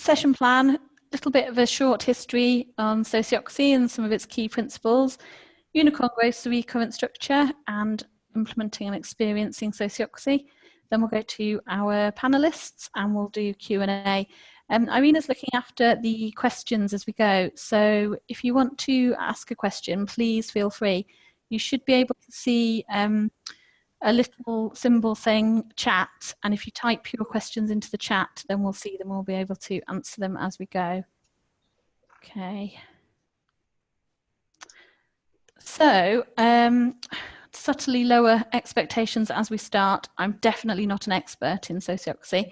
session plan, a little bit of a short history on sociocracy and some of its key principles, unicorn growth, the current structure and implementing and experiencing sociocracy. Then we'll go to our panelists and we'll do Q&A. Um, Irina's looking after the questions as we go. So if you want to ask a question, please feel free. You should be able to see um, a little symbol saying chat. And if you type your questions into the chat, then we'll see them. We'll be able to answer them as we go. Okay. So, um, subtly lower expectations as we start. I'm definitely not an expert in sociocracy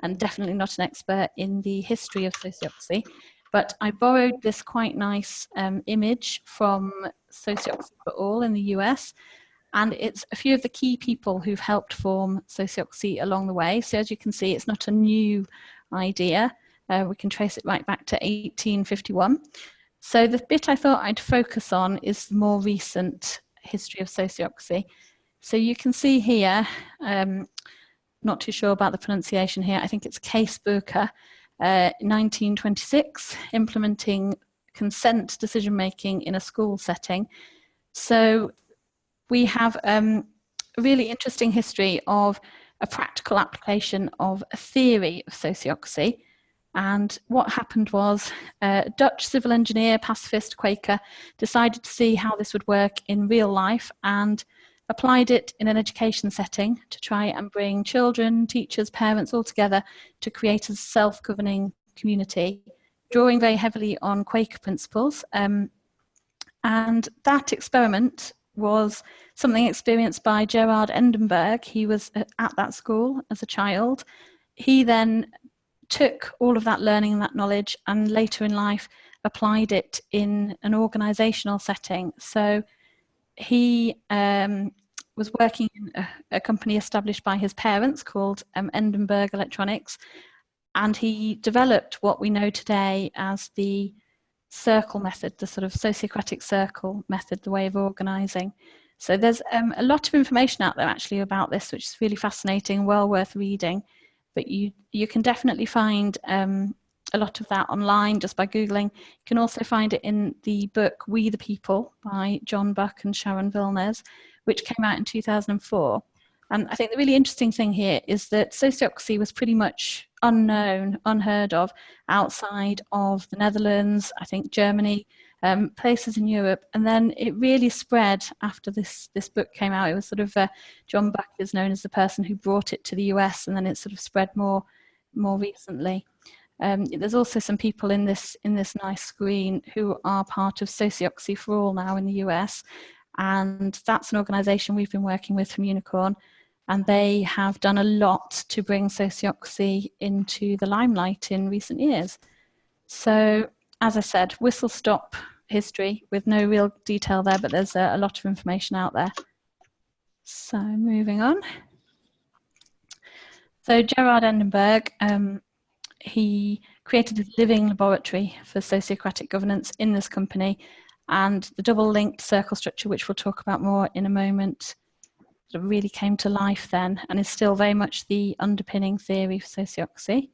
and definitely not an expert in the history of sociocracy, but I borrowed this quite nice um, image from Sociocracy for All in the US, and it's a few of the key people who've helped form sociocracy along the way. So as you can see, it's not a new idea. Uh, we can trace it right back to 1851. So the bit I thought I'd focus on is the more recent history of sociocracy. So you can see here, um, not too sure about the pronunciation here, I think it's Kees Boeke, uh, 1926, implementing consent decision making in a school setting. So we have um, a really interesting history of a practical application of a theory of sociocracy. And what happened was a Dutch civil engineer, pacifist, Quaker, decided to see how this would work in real life and applied it in an education setting to try and bring children, teachers, parents all together to create a self-governing community, drawing very heavily on Quaker principles. Um, and that experiment was something experienced by Gerard Endenburg. He was at that school as a child. He then took all of that learning and that knowledge and later in life applied it in an organizational setting. So he um, was working in a, a, company established by his parents called um, Endenburg Electronics and he developed what we know today as the circle method, the sort of sociocratic circle method, the way of organizing. So there's um, a lot of information out there actually about this, which is really fascinating, well worth reading. But you, you can definitely find um, a lot of that online just by Googling. You can also find it in the book We the People by John Buck and Sharon Villines, which came out in 2004. And I think the really interesting thing here is that sociocracy was pretty much unknown, unheard of outside of the Netherlands, I think Germany, um, places in Europe. And then it really spread after this, this book came out. It was sort of, uh, John Buck is known as the person who brought it to the US and then it sort of spread more, more recently. Um, there's also some people in this, in this nice screen who are part of Sociocracy for All now in the US. And that's an organization we've been working with from Unicorn and they have done a lot to bring sociocracy into the limelight in recent years. So, as I said, whistle stop history with no real detail there, but there's a, a lot of information out there. So, moving on. So, Gerard Endenburg, um, he created a living laboratory for sociocratic governance in this company and the double linked circle structure, which we'll talk about more in a moment, sort of really came to life then and is still very much the underpinning theory of sociocracy.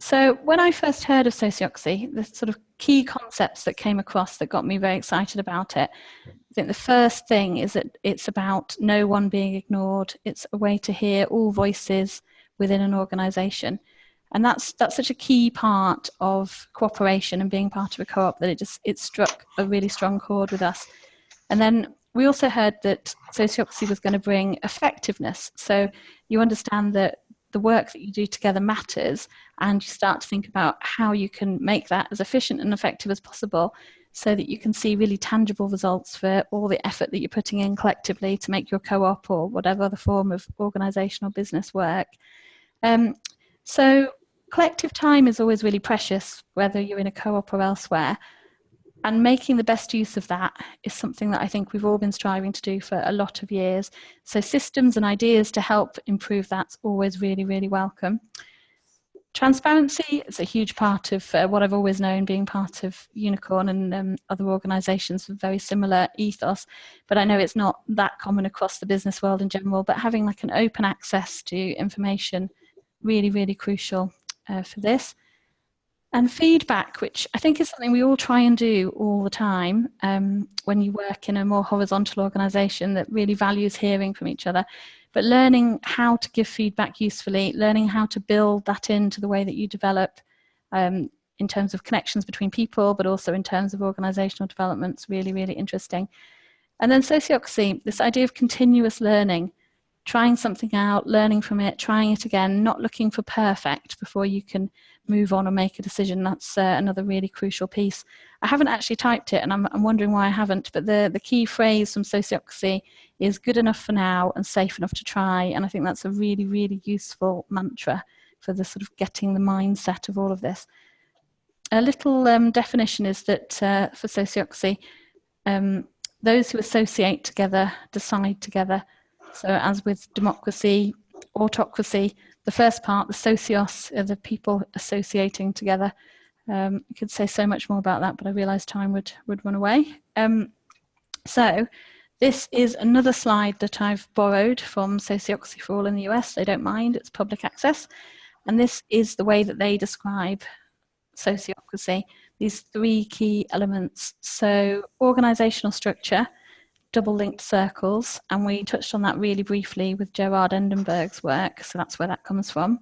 So when I first heard of sociocracy, the sort of key concepts that came across that got me very excited about it, I think the first thing is that it's about no one being ignored. It's a way to hear all voices within an organization. And that's that's such a key part of cooperation and being part of a co-op that it just it struck a really strong chord with us. And then we also heard that sociocracy was going to bring effectiveness. So you understand that the work that you do together matters and you start to think about how you can make that as efficient and effective as possible so that you can see really tangible results for all the effort that you're putting in collectively to make your co-op or whatever other form of organizational business work. Um, so collective time is always really precious, whether you're in a co-op or elsewhere and making the best use of that is something that I think we've all been striving to do for a lot of years. So systems and ideas to help improve that's always really, really welcome. Transparency is a huge part of uh, what I've always known being part of Unicorn and um, other organisations with very similar ethos, but I know it's not that common across the business world in general, but having like an open access to information, really, really crucial. uh, for this. And feedback, which I think is something we all try and do all the time um, when you work in a more horizontal organisation that really values hearing from each other. But learning how to give feedback usefully, learning how to build that into the way that you develop um, in terms of connections between people, but also in terms of organisational development, really, really interesting. And then sociocracy, this idea of continuous learning trying something out, learning from it, trying it again, not looking for perfect before you can move on and make a decision. That's uh, another really crucial piece. I haven't actually typed it and I'm, I'm wondering why I haven't, but the, the key phrase from Sociocracy is good enough for now and safe enough to try. And I think that's a really, really useful mantra for the sort of getting the mindset of all of this. A little um, definition is that uh, for Sociocracy, um, those who associate together decide together so as with democracy, autocracy, the first part, the socios, are the people associating together. Um, I could say so much more about that, but I realised time would, would run away. Um, so this is another slide that I've borrowed from Sociocracy for All in the US. They don't mind, it's public access. And this is the way that they describe sociocracy, these three key elements. So organisational structure, double linked circles and we touched on that really briefly with Gerard Endenburg's work so that's where that comes from.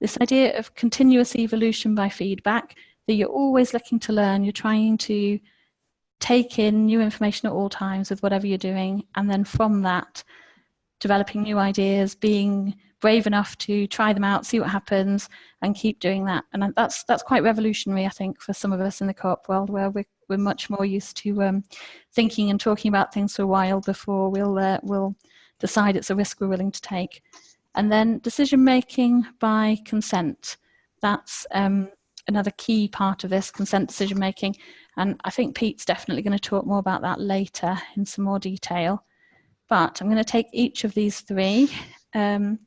This idea of continuous evolution by feedback that you're always looking to learn you're trying to take in new information at all times with whatever you're doing and then from that developing new ideas being brave enough to try them out see what happens and keep doing that. And that's that's quite revolutionary i think for some of us in the co-op world where we're we're much more used to um, thinking and talking about things for a while before we'll uh, we'll decide it's a risk we're willing to take. And then decision making by consent. That's um, another key part of this consent decision making. And I think Pete's definitely going to talk more about that later in some more detail. But I'm going to take each of these three. Um,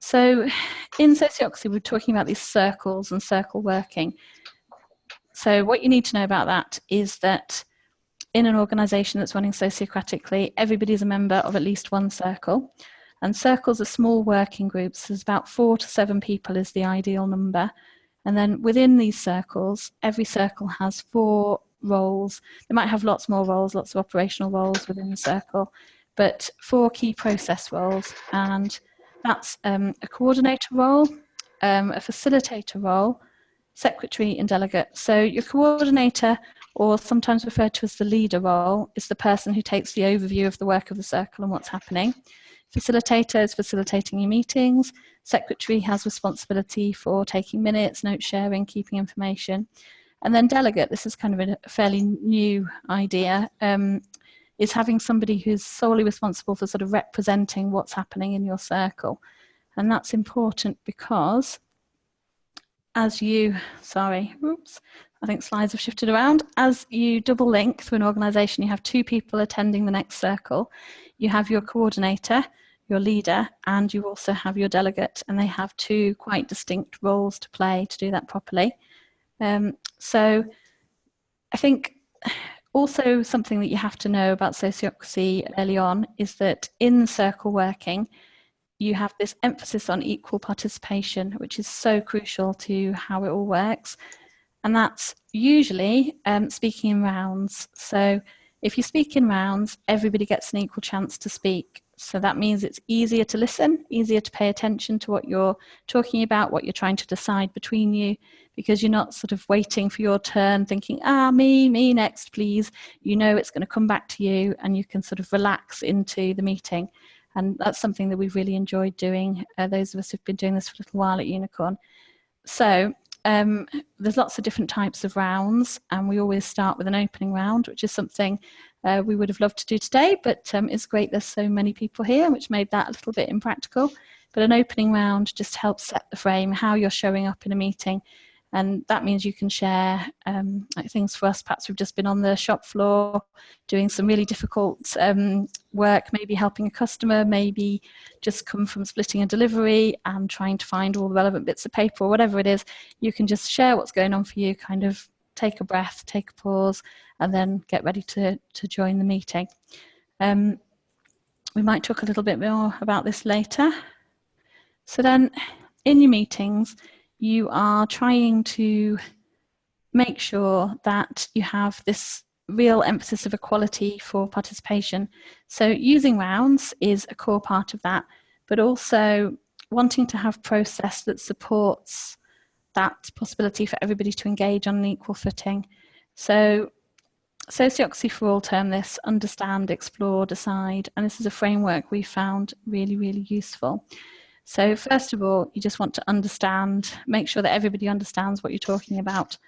so in sociocracy, we're talking about these circles and circle working. So what you need to know about that is that in an organization that's running sociocratically, everybody is a member of at least one circle. And circles are small working groups. There's about four to seven people is the ideal number. And then within these circles, every circle has four roles. They might have lots more roles, lots of operational roles within the circle, but four key process roles. And that's um, a coordinator role, um, a facilitator role, secretary and delegate. So your coordinator, or sometimes referred to as the leader role, is the person who takes the overview of the work of the circle and what's happening. Facilitator is facilitating your meetings. Secretary has responsibility for taking minutes, note sharing, keeping information. And then delegate, this is kind of a fairly new idea, um, is having somebody who's solely responsible for sort of representing what's happening in your circle. And that's important because as you, sorry, oops, I think slides have shifted around. As you double link through an organization, you have two people attending the next circle. You have your coordinator, your leader, and you also have your delegate, and they have two quite distinct roles to play to do that properly. Um, so I think also something that you have to know about sociocracy early on is that in circle working, you have this emphasis on equal participation, which is so crucial to how it all works. And that's usually um, speaking in rounds. So if you speak in rounds, everybody gets an equal chance to speak. So that means it's easier to listen, easier to pay attention to what you're talking about, what you're trying to decide between you, because you're not sort of waiting for your turn thinking, ah, me, me next, please. You know it's going to come back to you and you can sort of relax into the meeting. And that's something that we've really enjoyed doing, uh, those of us who've been doing this for a little while at Unicorn. So um, there's lots of different types of rounds and we always start with an opening round, which is something uh, we would have loved to do today, but um, it's great there's so many people here, which made that a little bit impractical. But an opening round just helps set the frame, how you're showing up in a meeting, and that means you can share um, like things for us. Perhaps we've just been on the shop floor doing some really difficult um, work, maybe helping a customer, maybe just come from splitting a delivery and trying to find all the relevant bits of paper or whatever it is. You can just share what's going on for you, kind of take a breath, take a pause, and then get ready to, to join the meeting. Um, we might talk a little bit more about this later. So then in your meetings, you are trying to make sure that you have this real emphasis of equality for participation. So using rounds is a core part of that, but also wanting to have process that supports that possibility for everybody to engage on an equal footing. So Sociocracy for All term this, understand, explore, decide, and this is a framework we found really, really useful. So first of all, you just want to understand, make sure that everybody understands what you're talking about.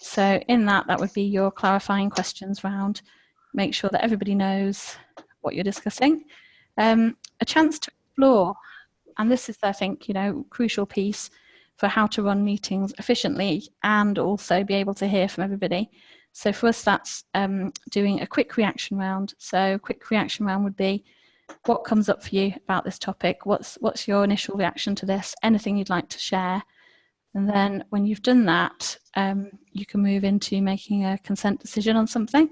So in that, that would be your clarifying questions round, make sure that everybody knows what you're discussing. Um, a chance to explore, and this is, I think, you know, crucial piece for how to run meetings efficiently and also be able to hear from everybody. So for us, that's um, doing a quick reaction round. So quick reaction round would be what comes up for you about this topic? What's, what's your initial reaction to this? Anything you'd like to share? And then when you've done that, um, you can move into making a consent decision on something.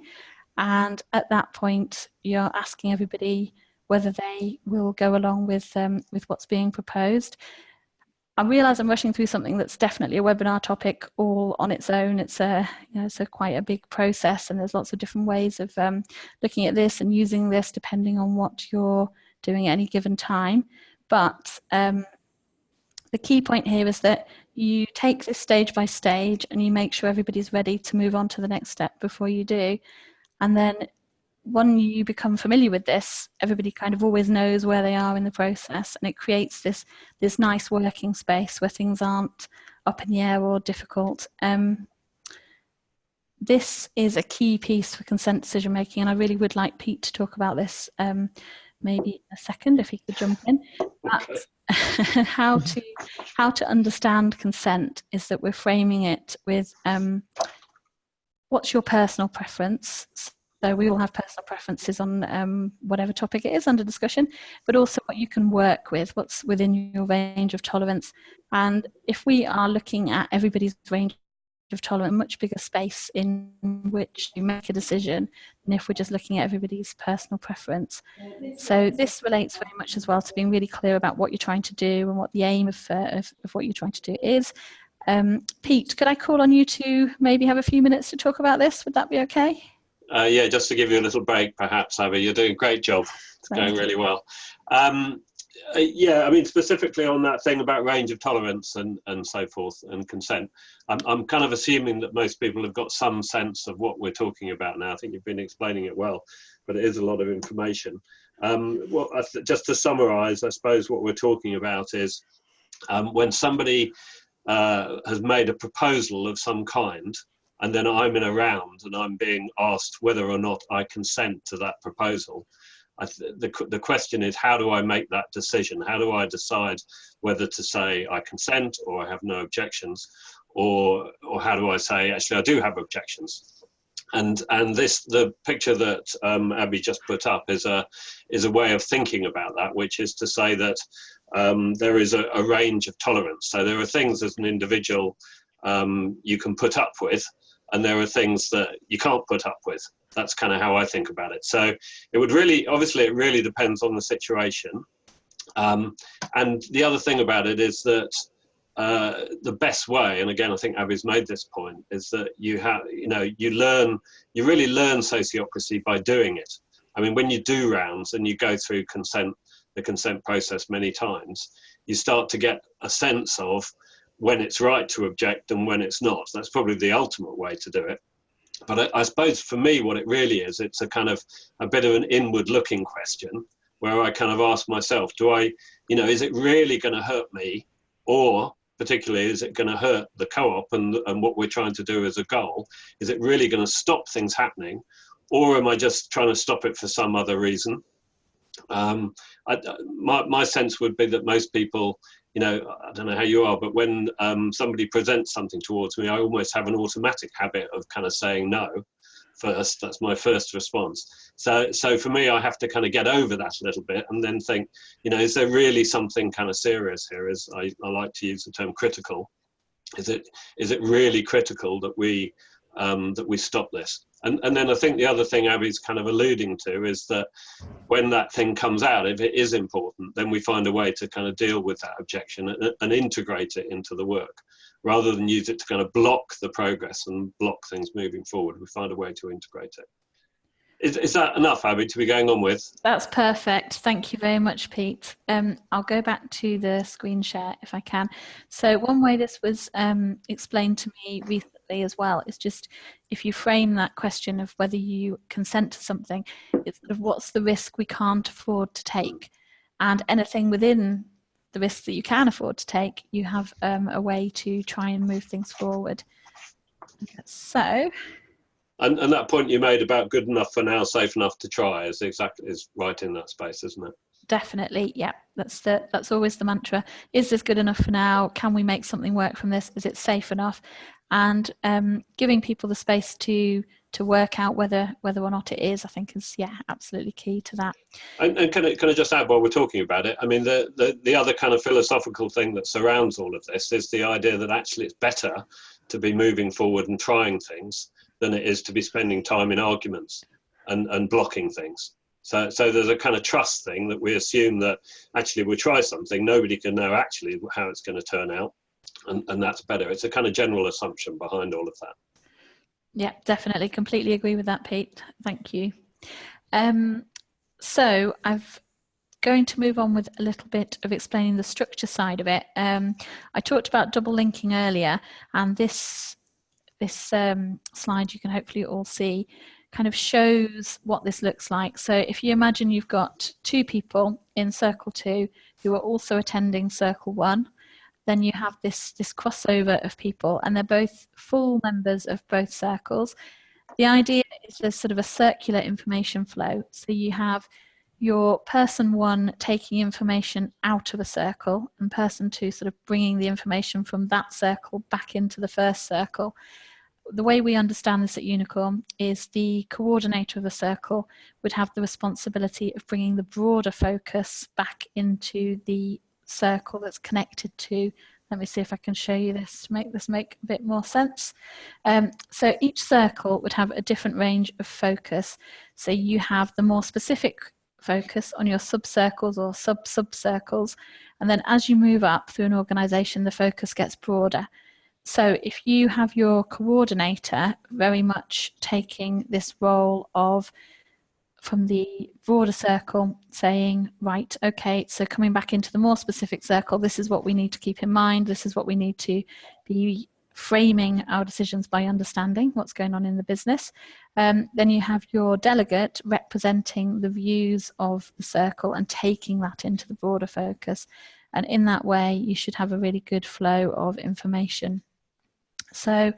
And at that point, you're asking everybody whether they will go along with, um, with what's being proposed. I realise I'm rushing through something that's definitely a webinar topic all on its own. It's a, you know, it's a quite a big process and there's lots of different ways of um, looking at this and using this depending on what you're doing at any given time. But um, the key point here is that you take this stage by stage and you make sure everybody's ready to move on to the next step before you do. And then when you become familiar with this, everybody kind of always knows where they are in the process and it creates this, this nice working space where things aren't up in the air or difficult. Um, this is a key piece for consent decision making and I really would like Pete to talk about this um, maybe a second if he could jump in. But how to how to understand consent is that we're framing it with um, what's your personal preference so we all have personal preferences on um, whatever topic it is under discussion, but also what you can work with, what's within your range of tolerance. And if we are looking at everybody's range of tolerance, a much bigger space in which you make a decision than if we're just looking at everybody's personal preference. So this relates very much as well to being really clear about what you're trying to do and what the aim of, uh, of, of what you're trying to do is. Um, Pete, could I call on you to maybe have a few minutes to talk about this? Would that be okay? Uh, yeah, just to give you a little break, perhaps, Abby, you're doing a great job. It's going really well. Um, uh, yeah, I mean, specifically on that thing about range of tolerance and, and so forth and consent, I'm, I'm kind of assuming that most people have got some sense of what we're talking about now. I think you've been explaining it well, but it is a lot of information. Um, well, just to summarize, I suppose what we're talking about is um, when somebody uh, has made a proposal of some kind, and then I'm in a round and I'm being asked whether or not I consent to that proposal. the, the question is, how do I make that decision? How do I decide whether to say I consent or I have no objections? Or, or how do I say, actually, I do have objections? And, and this, the picture that um, Abby just put up is a, is a way of thinking about that, which is to say that um, there is a, a range of tolerance. So there are things as an individual um, you can put up with, and there are things that you can't put up with. That's kind of how I think about it. So it would really, obviously, it really depends on the situation. Um, and the other thing about it is that uh, the best way, and again, I think Abby's made this point, is that you have, you know, you learn, you really learn sociocracy by doing it. I mean, when you do rounds and you go through consent, the consent process many times, you start to get a sense of when it's right to object and when it's not. That's probably the ultimate way to do it. But I, I, suppose for me, what it really is, it's a kind of a bit of an inward looking question where I kind of ask myself, do I, you know, is it really going to hurt me? Or particularly, is it going to hurt the co-op and, and what we're trying to do as a goal? Is it really going to stop things happening? Or am I just trying to stop it for some other reason? Um, I, my, my sense would be that most people you know, I don't know how you are, but when um, somebody presents something towards me, I almost have an automatic habit of kind of saying no first. That's my first response. So, so for me, I have to kind of get over that a little bit and then think, you know, is there really something kind of serious here? Is I, I like to use the term critical. Is it is it really critical that we um, that we stop this? And, and then I think the other thing Abby's kind of alluding to is that when that thing comes out, if it is important, then we find a way to kind of deal with that objection and, and integrate it into the work. rather than use it to kind of block the progress and block things moving forward. We find a way to integrate it. Is, is that enough, Abby, to be going on with? That's perfect. Thank you very much, Pete. Um, I'll go back to the screen share if I can. So one way this was um, explained to me recently as well is just if you frame that question of whether you consent to something, it's sort of what's the risk we can't afford to take? And anything within the risks that you can afford to take, you have um, a way to try and move things forward. So and, and that point you made about good enough for now, safe enough to try is exactly is right in that space, isn't it? Definitely, yeah. That's the that's always the mantra. Is this good enough for now? Can we make something work from this? Is it safe enough? And um, giving people the space to to work out whether whether or not it is, I think is yeah, absolutely key to that. And, and can I can I just add while we're talking about it? I mean, the, the the other kind of philosophical thing that surrounds all of this is the idea that actually it's better to be moving forward and trying things than it is to be spending time in arguments and, and blocking things. So, so there's a kind of trust thing that we assume that actually we try something, nobody can know actually how it's going to turn out, and, and that's better. It's a kind of general assumption behind all of that. Yeah, definitely. Completely agree with that, Pete. Thank you. Um, so I'm going to move on with a little bit of explaining the structure side of it. Um, I talked about double linking earlier, and this this um, slide you can hopefully all see kind of shows what this looks like. So if you imagine you've got two people in circle two who are also attending circle one, then you have this, this crossover of people and they're both full members of both circles. The idea is there's sort of a circular information flow. So you have your person one taking information out of a circle and person two sort of bringing the information from that circle back into the first circle the way we understand this at Unicorn is the coordinator of a circle would have the responsibility of bringing the broader focus back into the circle that's connected to let me see if I can show you this to make this make a bit more sense. Um, so each circle would have a different range of focus. So you have the more specific focus on your sub-circles or sub-sub-circles. And then as you move up through an organization, the focus gets broader. So if you have your coordinator very much taking this role of from the broader circle saying, right, okay, so coming back into the more specific circle, this is what we need to keep in mind, this is what we need to be framing our decisions by understanding what's going on in the business. Um, then you have your delegate representing the views of the circle and taking that into the broader focus. And in that way, you should have a really good flow of information. So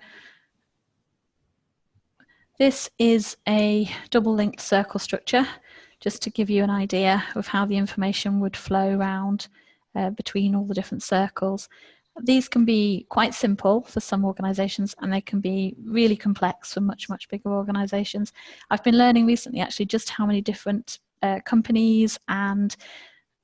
this is a double linked circle structure, just to give you an idea of how the information would flow around uh, between all the different circles. These can be quite simple for some organizations and they can be really complex for much, much bigger organizations. I've been learning recently actually just how many different uh, companies and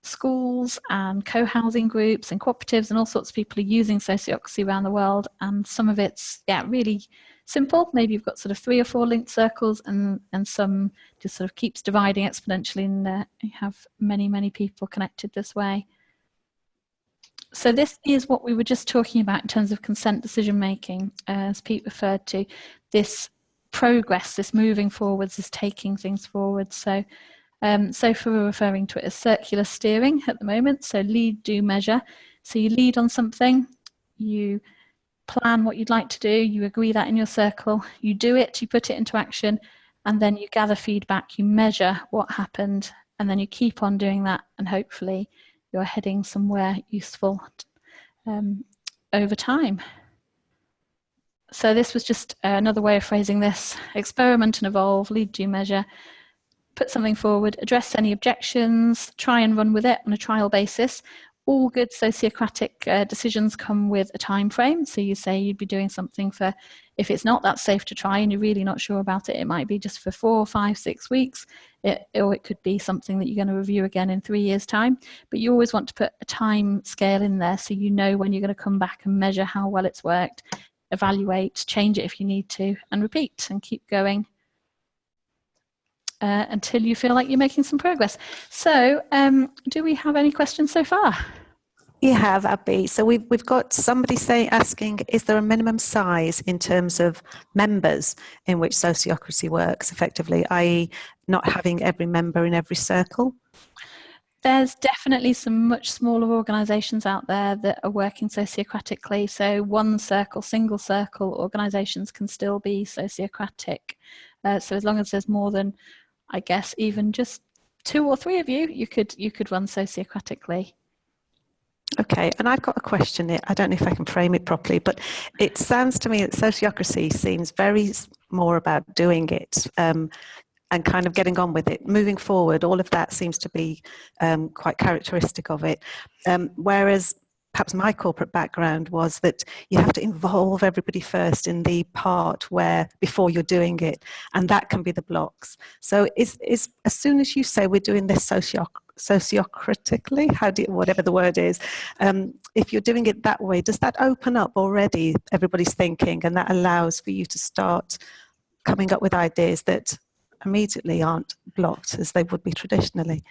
schools and co-housing groups and cooperatives and all sorts of people are using sociocracy around the world. And some of it's yeah really simple. Maybe you've got sort of three or four linked circles and and some just sort of keeps dividing exponentially and uh, you have many many people connected this way. So this is what we were just talking about in terms of consent decision making. As Pete referred to this progress this moving forwards is taking things forward. So um, so for referring to it as circular steering at the moment, so lead, do, measure. So you lead on something, you plan what you'd like to do, you agree that in your circle, you do it, you put it into action, and then you gather feedback, you measure what happened, and then you keep on doing that, and hopefully you're heading somewhere useful um, over time. So this was just another way of phrasing this, experiment and evolve, lead, do, measure, put something forward, address any objections, try and run with it on a trial basis. All good sociocratic uh, decisions come with a time frame. So you say you'd be doing something for, if it's not that safe to try and you're really not sure about it, it might be just for four, five, six weeks, it, or it could be something that you're going to review again in three years' time. But you always want to put a time scale in there so you know when you're going to come back and measure how well it's worked, evaluate, change it if you need to, and repeat and keep going uh, until you feel like you're making some progress. So um, do we have any questions so far? You have, Abby. So we've, we've got somebody say asking, is there a minimum size in terms of members in which sociocracy works effectively, i.e. not having every member in every circle? There's definitely some much smaller organisations out there that are working sociocratically. So one circle, single circle organisations can still be sociocratic. Uh, so as long as there's more than, I guess, even just two or three of you, you could you could run sociocratically. Okay, and I've got a question. I don't know if I can frame it properly, but it sounds to me that sociocracy seems very more about doing it um, and kind of getting on with it. Moving forward, all of that seems to be um, quite characteristic of it. Um, whereas perhaps my corporate background was that you have to involve everybody first in the part where before you're doing it and that can be the blocks. So is is as soon as you say we're doing this socio sociocritically how do you, whatever the word is um, if you're doing it that way does that open up already everybody's thinking and that allows for you to start coming up with ideas that immediately aren't blocked as they would be traditionally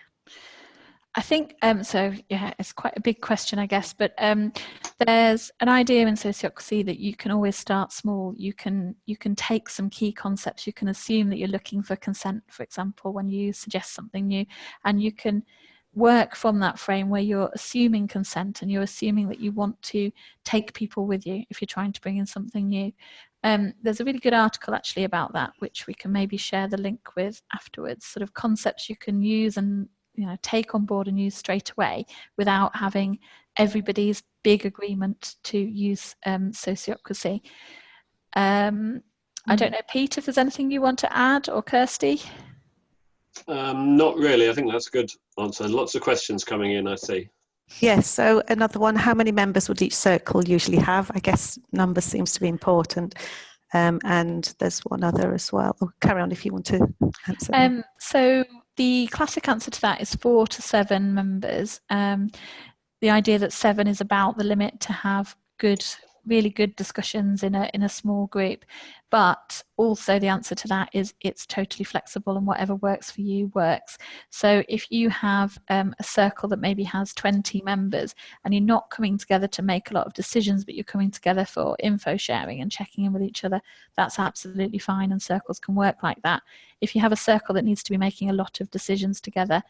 I think um, so. Yeah, it's quite a big question, I guess. But um, there's an idea in sociocracy that you can always start small. You can you can take some key concepts. You can assume that you're looking for consent, for example, when you suggest something new, and you can work from that frame where you're assuming consent and you're assuming that you want to take people with you if you're trying to bring in something new. Um, there's a really good article actually about that, which we can maybe share the link with afterwards. Sort of concepts you can use and you know take on board and use straight away without having everybody's big agreement to use um, sociocracy. Um, I don't mm. know, Pete, if there's anything you want to add or Kirsty? Um, not really. I think that's a good answer. Lots of questions coming in, I see. Yes, so another one, how many members would each circle usually have? I guess number seems to be important. Um, and there's one other as well. Carry on if you want to answer. Um, so the classic answer to that is four to seven members. Um, the idea that seven is about the limit to have good really good discussions in a in a small group but also the answer to that is it's totally flexible and whatever works for you works. So if you have um, a circle that maybe has 20 members and you're not coming together to make a lot of decisions but you're coming together for info sharing and checking in with each other that's absolutely fine and circles can work like that. If you have a circle that needs to be making a lot of decisions together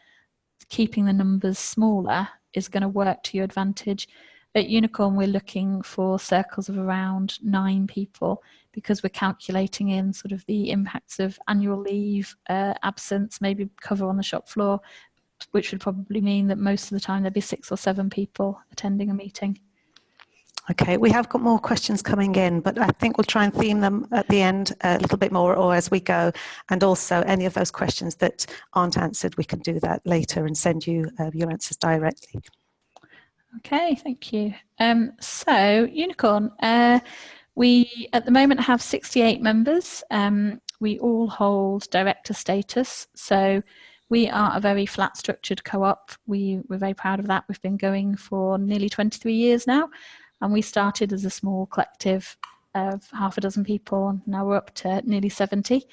keeping the numbers smaller is going to work to your advantage at Unicorn, we're looking for circles of around nine people because we're calculating in sort of the impacts of annual leave, uh, absence, maybe cover on the shop floor, which would probably mean that most of the time there'd be six or seven people attending a meeting. Okay, we have got more questions coming in, but I think we'll try and theme them at the end a little bit more or as we go. And also any of those questions that aren't answered, we can do that later and send you uh, your answers directly. Okay, thank you. Um, so, Unicorn, uh, we at the moment have 68 members. Um, we all hold director status, so we are a very flat structured co-op. We, we're very proud of that. We've been going for nearly 23 years now, and we started as a small collective of half a dozen people. Now we're up to nearly 70.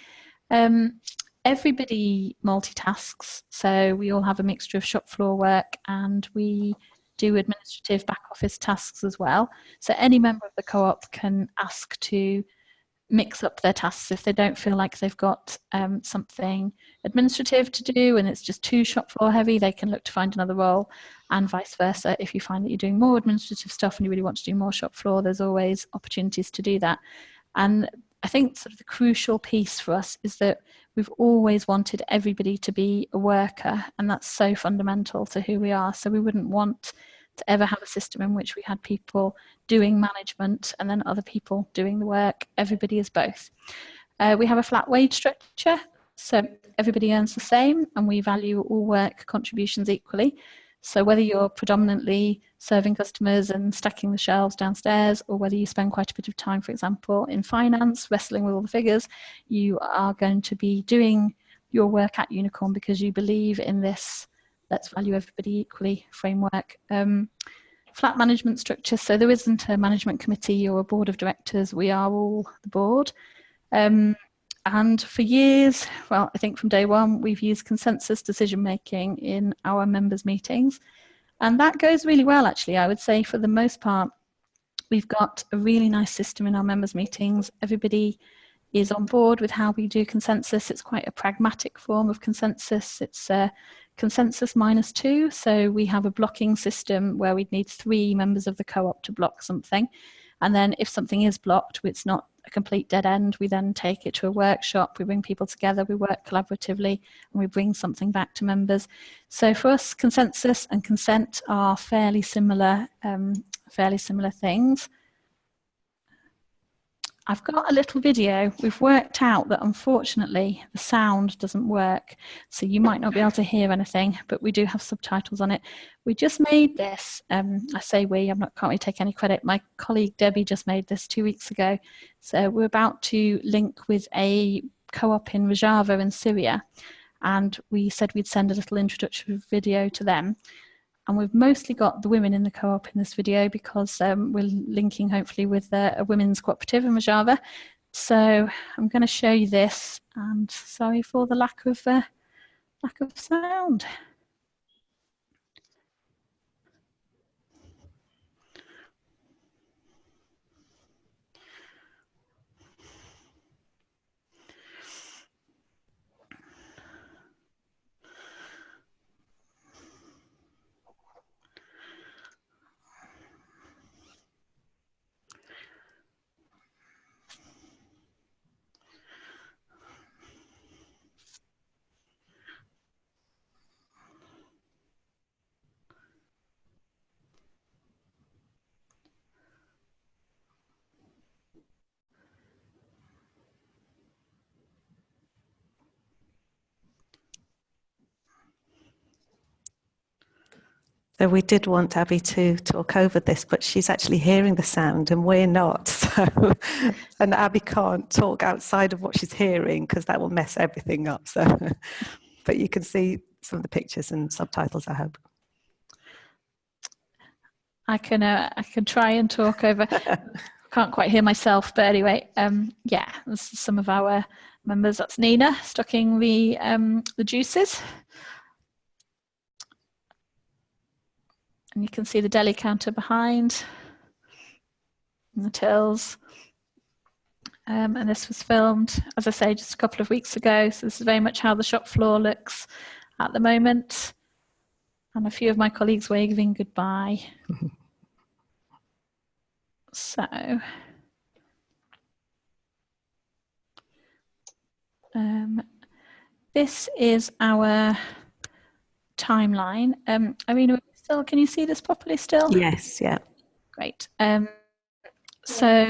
Um, everybody multitasks, so we all have a mixture of shop floor work and we do administrative back office tasks as well. So any member of the co-op can ask to mix up their tasks if they don't feel like they've got um, something administrative to do and it's just too shop floor heavy they can look to find another role and vice versa if you find that you're doing more administrative stuff and you really want to do more shop floor there's always opportunities to do that and I think sort of the crucial piece for us is that we've always wanted everybody to be a worker, and that's so fundamental to who we are. So we wouldn't want to ever have a system in which we had people doing management and then other people doing the work. Everybody is both. Uh, we have a flat wage structure, so everybody earns the same, and we value all work contributions equally. So whether you're predominantly serving customers and stacking the shelves downstairs, or whether you spend quite a bit of time, for example, in finance, wrestling with all the figures, you are going to be doing your work at Unicorn because you believe in this let's value everybody equally framework. Um, flat management structure, so there isn't a management committee or a board of directors, we are all the board. Um, and for years, well, I think from day one, we've used consensus decision making in our members' meetings. And that goes really well, actually. I would say for the most part, we've got a really nice system in our members meetings. Everybody is on board with how we do consensus. It's quite a pragmatic form of consensus. It's a consensus minus two. So we have a blocking system where we'd need three members of the co-op to block something. And then if something is blocked, it's not a complete dead end. We then take it to a workshop, we bring people together, we work collaboratively, and we bring something back to members. So for us, consensus and consent are fairly similar, um, fairly similar things. I've got a little video. We've worked out that unfortunately the sound doesn't work, so you might not be able to hear anything, but we do have subtitles on it. We just made this, um, I say we, I'm not, can't really take any credit. My colleague Debbie just made this two weeks ago. So we're about to link with a co-op in Rojava in Syria, and we said we'd send a little introductory video to them and we've mostly got the women in the co-op in this video because um, we're linking hopefully with uh, a women's cooperative in Rojava. So I'm going to show you this and sorry for the lack of uh, lack of sound. So we did want Abby to talk over this, but she's actually hearing the sound and we're not. So, and Abby can't talk outside of what she's hearing because that will mess everything up. So, but you can see some of the pictures and subtitles, I hope. I can, uh, I can try and talk over. Can't quite hear myself, but anyway, um, yeah, this is some of our members. That's Nina stocking the um, the juices. And you can see the deli counter behind and the tills. Um, and this was filmed, as I say, just a couple of weeks ago. So this is very much how the shop floor looks at the moment. And a few of my colleagues waving goodbye. so, um, this is our timeline. Um, I mean, still, can you see this properly still? Yes, yeah. Great. Um, so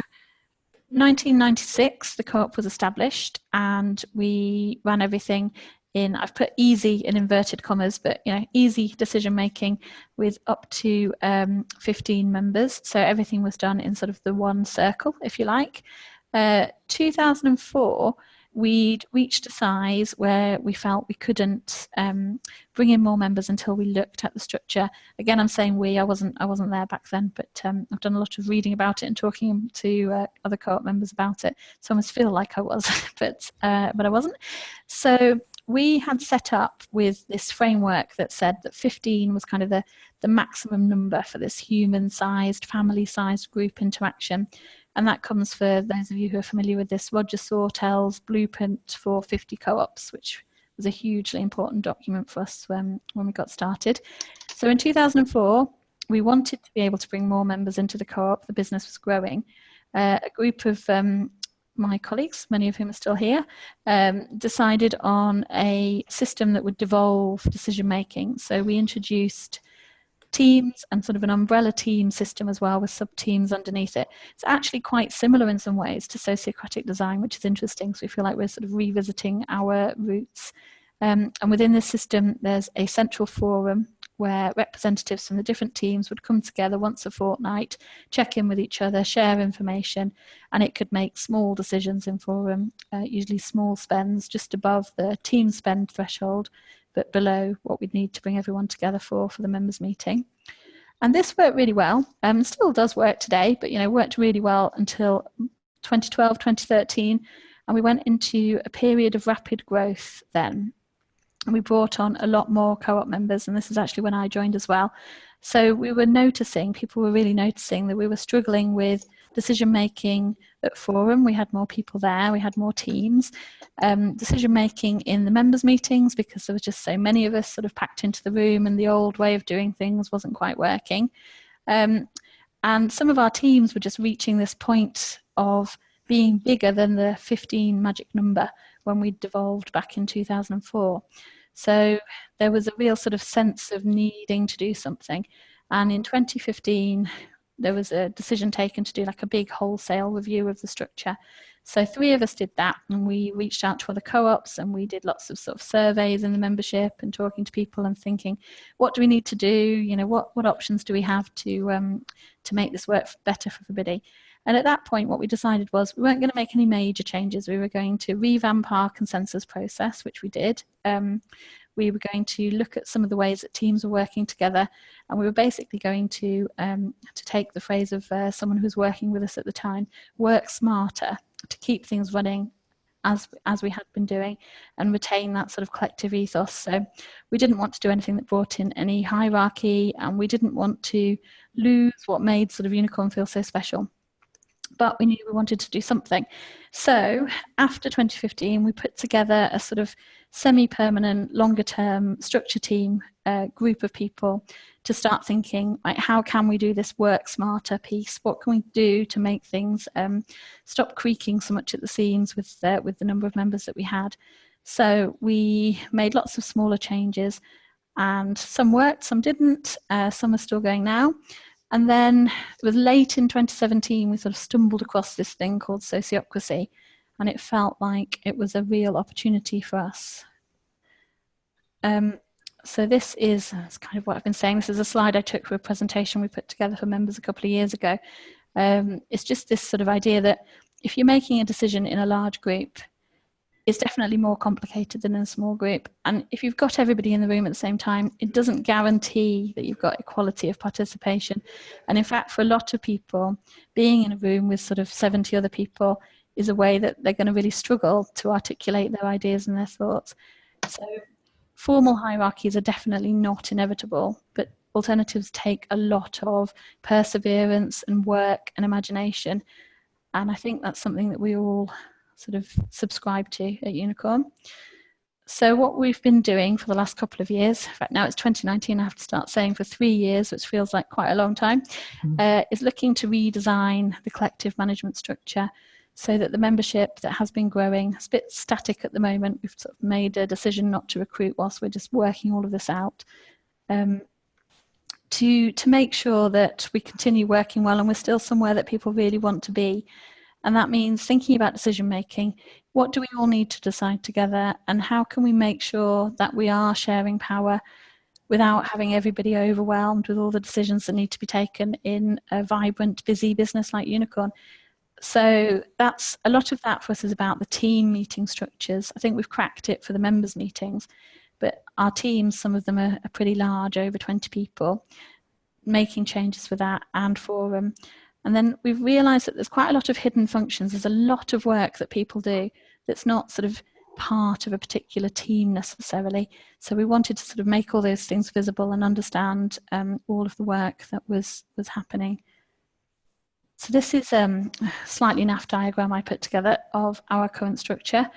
1996, the co-op was established and we ran everything in, I've put easy in inverted commas, but you know, easy decision making with up to um, 15 members. So everything was done in sort of the one circle, if you like. Uh, 2004, we'd reached a size where we felt we couldn't um, bring in more members until we looked at the structure. Again, I'm saying we, I wasn't, I wasn't there back then, but um, I've done a lot of reading about it and talking to uh, other co-op members about it. So I almost feel like I was, but, uh, but I wasn't. So we had set up with this framework that said that 15 was kind of the, the maximum number for this human-sized, family-sized group interaction. And that comes for those of you who are familiar with this Roger Sawtell's blueprint for 50 co-ops, which was a hugely important document for us when, when we got started. So in 2004, we wanted to be able to bring more members into the co-op. The business was growing. Uh, a group of um, my colleagues, many of whom are still here, um, decided on a system that would devolve decision making. So we introduced teams and sort of an umbrella team system as well with sub teams underneath it. It's actually quite similar in some ways to sociocratic design, which is interesting. So we feel like we're sort of revisiting our roots. Um, and within this system, there's a central forum where representatives from the different teams would come together once a fortnight, check in with each other, share information, and it could make small decisions in forum, uh, usually small spends just above the team spend threshold, but below what we'd need to bring everyone together for for the members meeting. And this worked really well, um, still does work today, but you know worked really well until 2012, 2013, and we went into a period of rapid growth then. And we brought on a lot more co-op members, and this is actually when I joined as well. So we were noticing, people were really noticing that we were struggling with decision making at Forum. We had more people there, we had more teams. Um, decision making in the members' meetings because there were just so many of us sort of packed into the room and the old way of doing things wasn't quite working. Um, and some of our teams were just reaching this point of being bigger than the 15 magic number when we devolved back in 2004. So there was a real sort of sense of needing to do something. And in 2015, there was a decision taken to do like a big wholesale review of the structure. So three of us did that and we reached out to other co-ops and we did lots of sort of surveys in the membership and talking to people and thinking, what do we need to do? You know, what, what options do we have to, um, to make this work better for everybody? And at that point, what we decided was we weren't going to make any major changes. We were going to revamp our consensus process, which we did. Um, we were going to look at some of the ways that teams were working together and we were basically going to um, to take the phrase of uh, someone who was working with us at the time work smarter to keep things running as as we had been doing and retain that sort of collective ethos so we didn't want to do anything that brought in any hierarchy and we didn't want to lose what made sort of unicorn feel so special but we knew we wanted to do something. So after 2015, we put together a sort of semi-permanent, longer-term structure team uh, group of people to start thinking, like, how can we do this work smarter piece? What can we do to make things um, stop creaking so much at the seams with the, with the number of members that we had? So we made lots of smaller changes and some worked, some didn't, uh, some are still going now. And then it was late in 2017, we sort of stumbled across this thing called sociocracy, and it felt like it was a real opportunity for us. Um, so this is kind of what I've been saying. This is a slide I took for a presentation we put together for members a couple of years ago. Um, it's just this sort of idea that if you're making a decision in a large group, it's definitely more complicated than in a small group. And if you've got everybody in the room at the same time, it doesn't guarantee that you've got equality of participation. And in fact, for a lot of people, being in a room with sort of 70 other people is a way that they're going to really struggle to articulate their ideas and their thoughts. So formal hierarchies are definitely not inevitable, but alternatives take a lot of perseverance and work and imagination. And I think that's something that we all sort of subscribe to at Unicorn. So what we've been doing for the last couple of years, in fact now it's 2019, I have to start saying for three years, which feels like quite a long time, mm. uh, is looking to redesign the collective management structure so that the membership that has been growing, it's a bit static at the moment, we've sort of made a decision not to recruit whilst we're just working all of this out, um, to, to make sure that we continue working well and we're still somewhere that people really want to be and that means thinking about decision making. What do we all need to decide together? And how can we make sure that we are sharing power without having everybody overwhelmed with all the decisions that need to be taken in a vibrant, busy business like Unicorn? So that's a lot of that for us is about the team meeting structures. I think we've cracked it for the members meetings, but our teams, some of them are, are pretty large, over 20 people, making changes for that and for them. Um, and then we've realized that there's quite a lot of hidden functions. There's a lot of work that people do that's not sort of part of a particular team necessarily. So we wanted to sort of make all those things visible and understand um, all of the work that was, was happening. So this is um, a slightly naff diagram I put together of our current structure.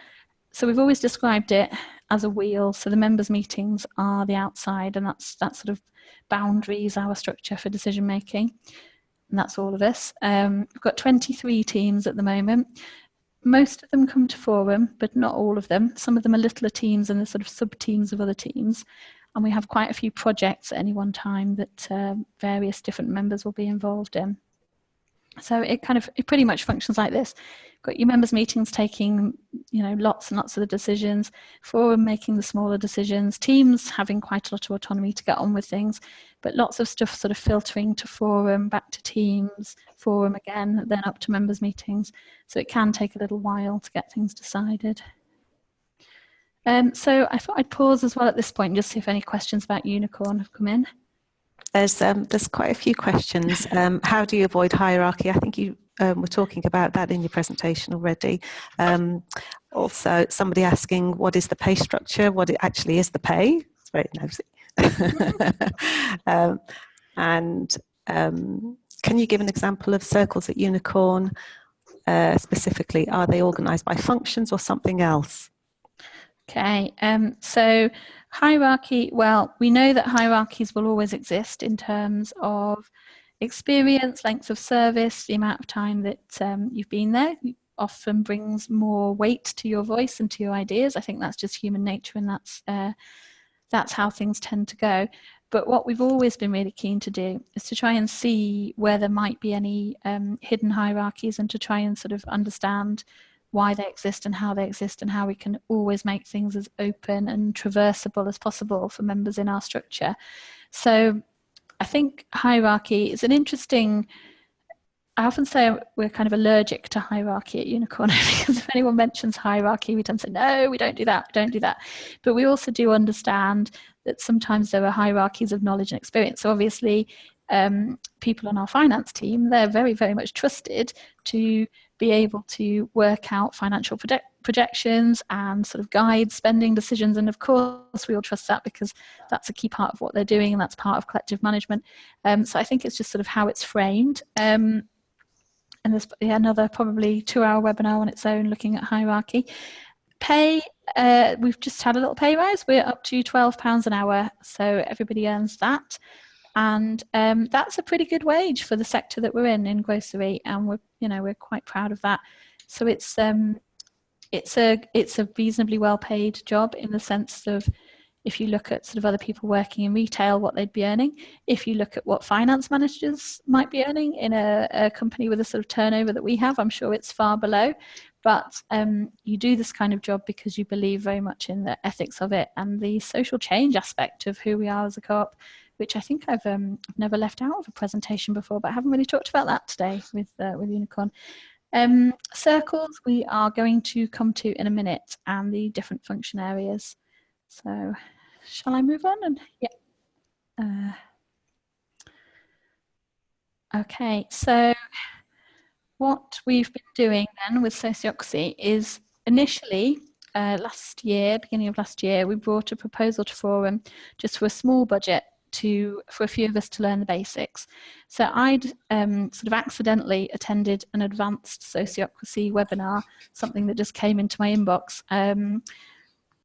So we've always described it as a wheel. So the members meetings are the outside and that's that sort of boundaries our structure for decision making and that's all of us. Um, we've got 23 teams at the moment. Most of them come to forum, but not all of them. Some of them are littler teams and the sort of sub-teams of other teams. And we have quite a few projects at any one time that uh, various different members will be involved in. So it kind of, it pretty much functions like this. Got your members meetings taking you know lots and lots of the decisions forum making the smaller decisions teams having quite a lot of autonomy to get on with things but lots of stuff sort of filtering to forum back to teams forum again then up to members meetings. So it can take a little while to get things decided. Um, so I thought I'd pause as well at this point just see if any questions about unicorn have come in there's um, there's quite a few questions. Um, how do you avoid hierarchy? I think you um, were talking about that in your presentation already. Um, also, somebody asking what is the pay structure? What it actually is the pay? It's very nosy. um, And um, can you give an example of circles at Unicorn uh, specifically? Are they organised by functions or something else? Okay, um, so hierarchy, well, we know that hierarchies will always exist in terms of experience, length of service, the amount of time that um, you've been there often brings more weight to your voice and to your ideas. I think that's just human nature and that's, uh, that's how things tend to go. But what we've always been really keen to do is to try and see where there might be any um, hidden hierarchies and to try and sort of understand why they exist and how they exist and how we can always make things as open and traversable as possible for members in our structure. So I think hierarchy is an interesting I often say we're kind of allergic to hierarchy at Unicorn because if anyone mentions hierarchy, we tend to say, no, we don't do that, don't do that. But we also do understand that sometimes there are hierarchies of knowledge and experience. So obviously, um, people on our finance team, they're very, very much trusted to be able to work out financial project projections and sort of guide spending decisions. And of course, we all trust that because that's a key part of what they're doing and that's part of collective management. Um, so I think it's just sort of how it's framed. Um, and there's another probably two hour webinar on its own looking at hierarchy. Pay, uh, we've just had a little pay rise. We're up to £12 an hour, so everybody earns that. And um, that's a pretty good wage for the sector that we're in, in grocery, and we're, you know, we're quite proud of that. So it's, um, it's, a, it's a reasonably well paid job in the sense of if you look at sort of other people working in retail, what they'd be earning, if you look at what finance managers might be earning in a, a company with a sort of turnover that we have, I'm sure it's far below. But um, you do this kind of job because you believe very much in the ethics of it and the social change aspect of who we are as a co-op, which I think I've um, never left out of a presentation before, but I haven't really talked about that today with, uh, with Unicorn. Um, circles we are going to come to in a minute and the different function areas. So shall I move on? And yeah. Uh, okay, so what we've been doing then with Sociocracy is initially uh, last year, beginning of last year, we brought a proposal to Forum just for a small budget to for a few of us to learn the basics. So I'd um, sort of accidentally attended an advanced sociocracy webinar, something that just came into my inbox. Um,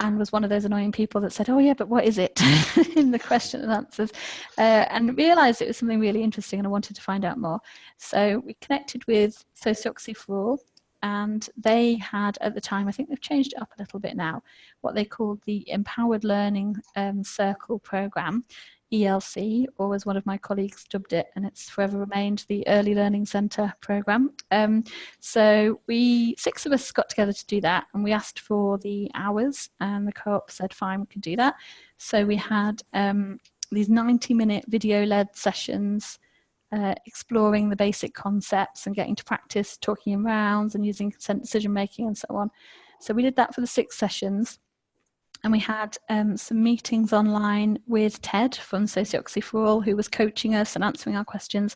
and was one of those annoying people that said, oh yeah, but what is it in the question and answers uh, and realized it was something really interesting and I wanted to find out more. So we connected with Sociocracy for All and they had at the time, I think they've changed it up a little bit now, what they called the Empowered Learning um, Circle Programme. ELC, or as one of my colleagues dubbed it, and it's forever remained the Early Learning Centre programme. Um, so we, six of us got together to do that, and we asked for the hours, and the co-op said, fine, we could do that. So we had um, these 90-minute video-led sessions uh, exploring the basic concepts and getting to practice talking in rounds and using consent decision making and so on. So we did that for the six sessions and we had um, some meetings online with Ted from Sociocracy for All, who was coaching us and answering our questions.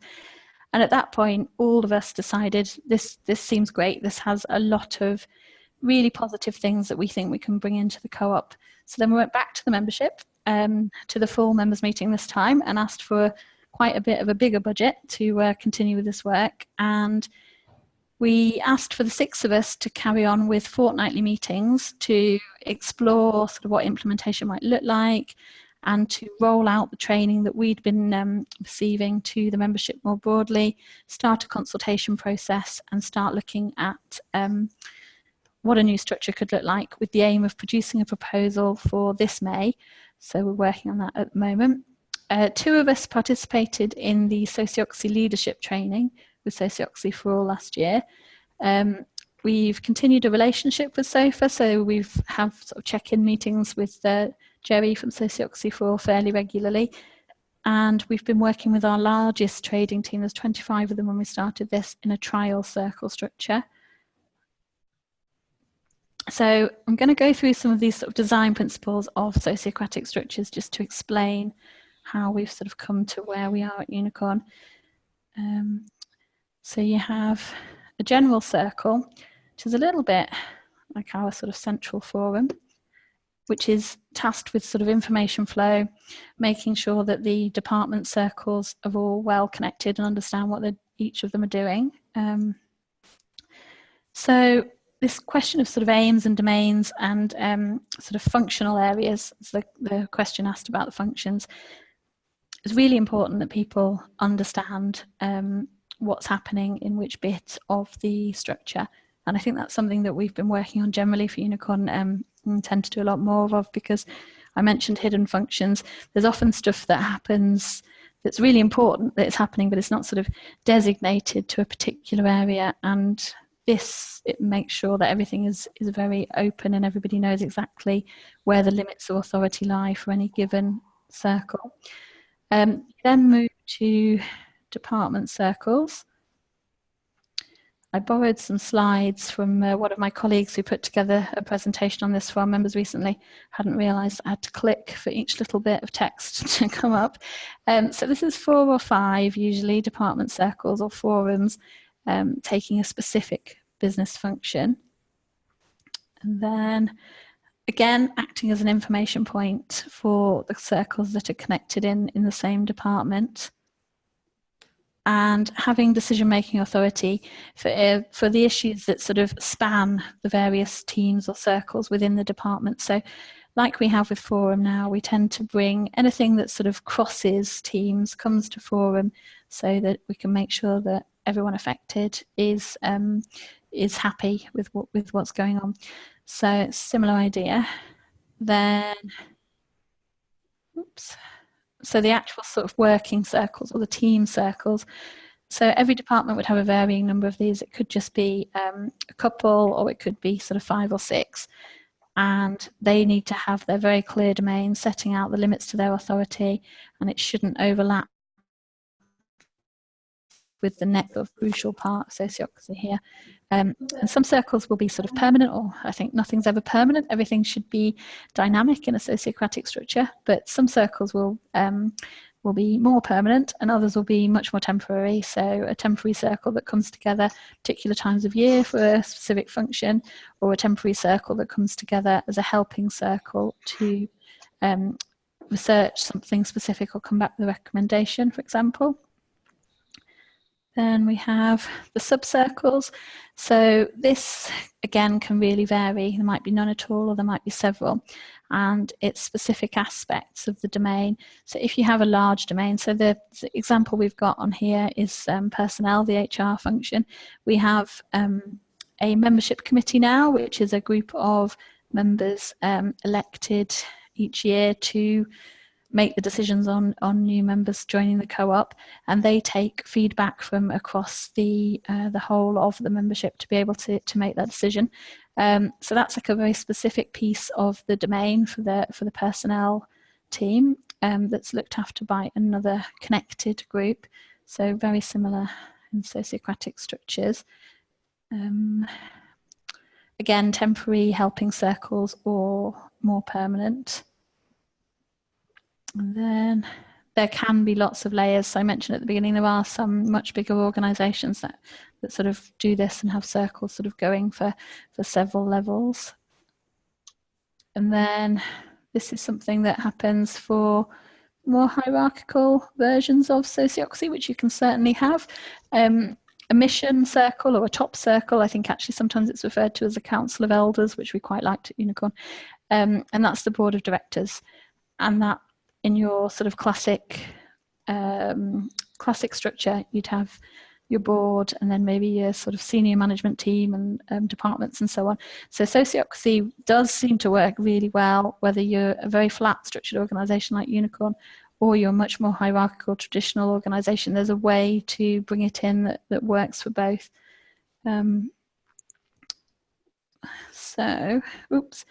And at that point, all of us decided this, this seems great. This has a lot of really positive things that we think we can bring into the co-op. So then we went back to the membership, um, to the full members meeting this time and asked for quite a bit of a bigger budget to uh, continue with this work. And we asked for the six of us to carry on with fortnightly meetings to explore sort of what implementation might look like and to roll out the training that we'd been um, receiving to the membership more broadly, start a consultation process and start looking at um, what a new structure could look like with the aim of producing a proposal for this May. So we're working on that at the moment. Uh, two of us participated in the Sociocracy leadership training, with for All last year. Um, we've continued a relationship with SOFA, so we've have sort of check-in meetings with uh, Jerry from Sociocracy for All fairly regularly. And we've been working with our largest trading team, there's 25 of them when we started this, in a trial circle structure. So I'm going to go through some of these sort of design principles of sociocratic structures just to explain how we've sort of come to where we are at Unicorn. Um, so you have a general circle, which is a little bit like our sort of central forum. which is tasked with sort of information flow, making sure that the department circles are all well connected and understand what each of them are doing. Um, so this question of sort of aims and domains and um, sort of functional areas, the, the question asked about the functions, it's really important that people understand um, what's happening in which bit of the structure. And I think that's something that we've been working on generally for Unicorn um, and tend to do a lot more of because I mentioned hidden functions. There's often stuff that happens that's really important that it's happening, but it's not sort of designated to a particular area. And this, it makes sure that everything is, is very open and everybody knows exactly where the limits of authority lie for any given circle. Um, then move to department circles. I borrowed some slides from uh, one of my colleagues who put together a presentation on this for our members recently. Hadn't realised I had to click for each little bit of text to come up. Um, so this is four or five, usually department circles or forums, um, taking a specific business function. And then again, acting as an information point for the circles that are connected in, in the same department and having decision-making authority for, uh, for the issues that sort of span the various teams or circles within the department. So like we have with Forum now, we tend to bring anything that sort of crosses teams, comes to Forum so that we can make sure that everyone affected is um, is happy with what with what's going on. So similar idea. Then, oops. So the actual sort of working circles or the team circles. So every department would have a varying number of these. It could just be um, a couple or it could be sort of five or six. And they need to have their very clear domain, setting out the limits to their authority, and it shouldn't overlap with the next of crucial part sociocracy here. Um, and some circles will be sort of permanent, or I think nothing's ever permanent. Everything should be dynamic in a sociocratic structure, but some circles will um, will be more permanent and others will be much more temporary. So a temporary circle that comes together particular times of year for a specific function or a temporary circle that comes together as a helping circle to um, research something specific or come back with a recommendation, for example. Then we have the subcircles. So this again can really vary. There might be none at all or there might be several and it's specific aspects of the domain. So if you have a large domain, so the, example we've got on here is um, personnel, the HR function. We have um, a membership committee now, which is a group of members um, elected each year to make the decisions on on new members joining the co-op and they take feedback from across the uh, the whole of the membership to be able to to make that decision. Um, so that's like a very specific piece of the domain for the for the personnel team um, that's looked after by another connected group. So very similar in sociocratic structures. Um, again temporary helping circles or more permanent and then there can be lots of layers. So I mentioned at the beginning, there are some much bigger organizations that, that sort of do this and have circles sort of going for, for several levels. And then this is something that happens for more hierarchical versions of sociocracy, which you can certainly have. Um, a mission circle or a top circle, I think actually sometimes it's referred to as a council of elders, which we quite liked at Unicorn. Um, and that's the board of directors. And that in your sort of classic um, classic structure, you'd have your board and then maybe your sort of senior management team and um, departments and so on. So sociocracy does seem to work really well, whether you're a very flat structured organization like Unicorn or you're a much more hierarchical traditional organization. There's a way to bring it in that, that works for both. Um, so, oops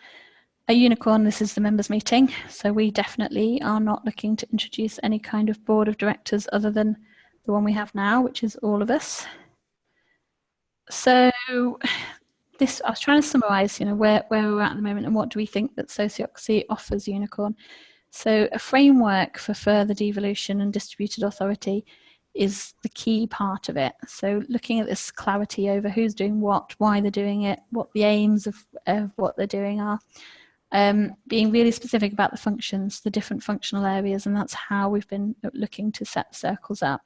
a unicorn, this is the members meeting. So we definitely are not looking to introduce any kind of board of directors other than the one we have now, which is all of us. So this, I was trying to summarize, you know, where, where we're at at the moment and what do we think that sociocracy offers unicorn. So a framework for further devolution and distributed authority is the key part of it. So looking at this clarity over who's doing what, why they're doing it, what the aims of, of what they're doing are, um, being really specific about the functions, the different functional areas, and that's how we've been looking to set circles up.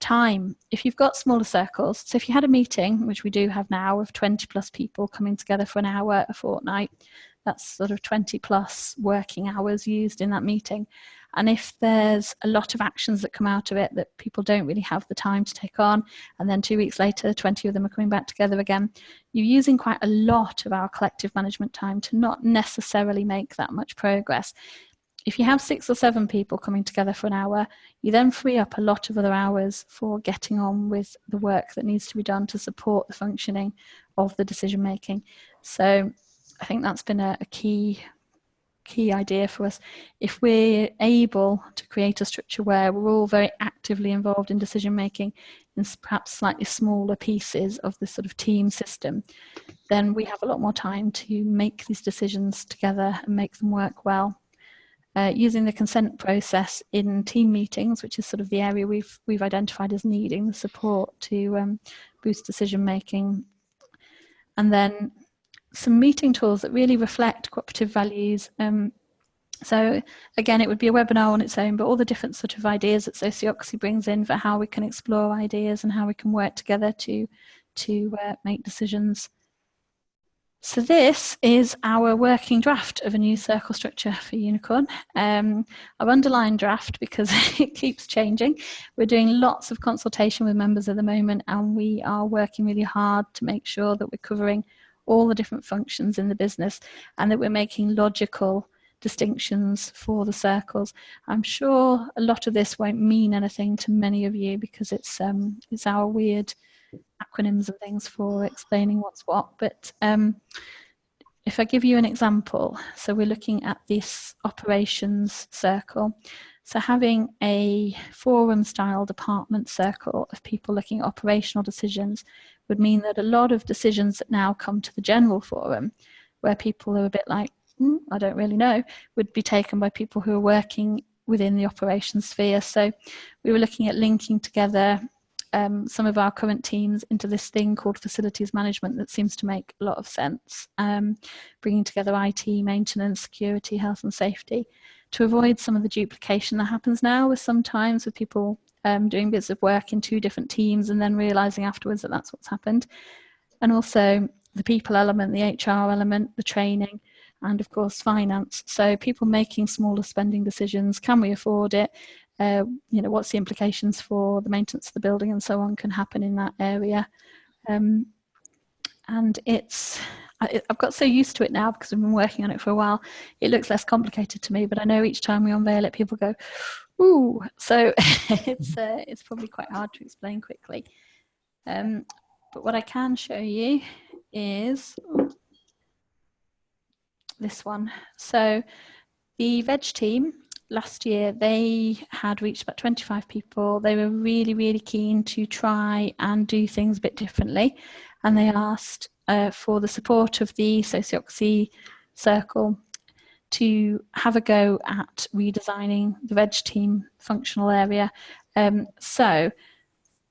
Time, if you've got smaller circles, so if you had a meeting, which we do have now of 20 plus people coming together for an hour a fortnight, that's sort of 20 plus working hours used in that meeting. And if there's a lot of actions that come out of it that people don't really have the time to take on, and then two weeks later, 20 of them are coming back together again, you're using quite a lot of our collective management time to not necessarily make that much progress. If you have six or seven people coming together for an hour, you then free up a lot of other hours for getting on with the work that needs to be done to support the functioning of the decision making. So I think that's been a, a key key idea for us. If we're able to create a structure where we're all very actively involved in decision making in perhaps slightly smaller pieces of this sort of team system, then we have a lot more time to make these decisions together and make them work well. Uh, using the consent process in team meetings, which is sort of the area we've we've identified as needing the support to um, boost decision making, and then some meeting tools that really reflect cooperative values. Um, so again, it would be a webinar on its own, but all the different sort of ideas that Sociocracy brings in for how we can explore ideas and how we can work together to, to uh, make decisions. So this is our working draft of a new circle structure for Unicorn. Um, I've underlined draft because it keeps changing. We're doing lots of consultation with members at the moment and we are working really hard to make sure that we're covering all the different functions in the business and that we're making logical distinctions for the circles. I'm sure a lot of this won't mean anything to many of you because it's um, it's our weird acronyms and things for explaining what's what. But um, if I give you an example, so we're looking at this operations circle. So having a forum style department circle of people looking at operational decisions would mean that a lot of decisions that now come to the general forum, where people are a bit like, mm, I don't really know, would be taken by people who are working within the operations sphere. So we were looking at linking together um, some of our current teams into this thing called facilities management that seems to make a lot of sense, um, bringing together IT, maintenance, security, health and safety to avoid some of the duplication that happens now with sometimes with people um, doing bits of work in two different teams and then realizing afterwards that that's what's happened. And also the people element, the HR element, the training, and of course finance. So people making smaller spending decisions, can we afford it? Uh, you know, what's the implications for the maintenance of the building and so on can happen in that area. Um, and it's, I, have got so used to it now because I've been working on it for a while. It looks less complicated to me, but I know each time we unveil it, people go, Ooh, so it's uh, it's probably quite hard to explain quickly. Um, but what I can show you is this one. So the veg team last year, they had reached about 25 people. They were really, really keen to try and do things a bit differently. And they asked uh, for the support of the Sociocracy Circle to have a go at redesigning the veg team functional area. Um, so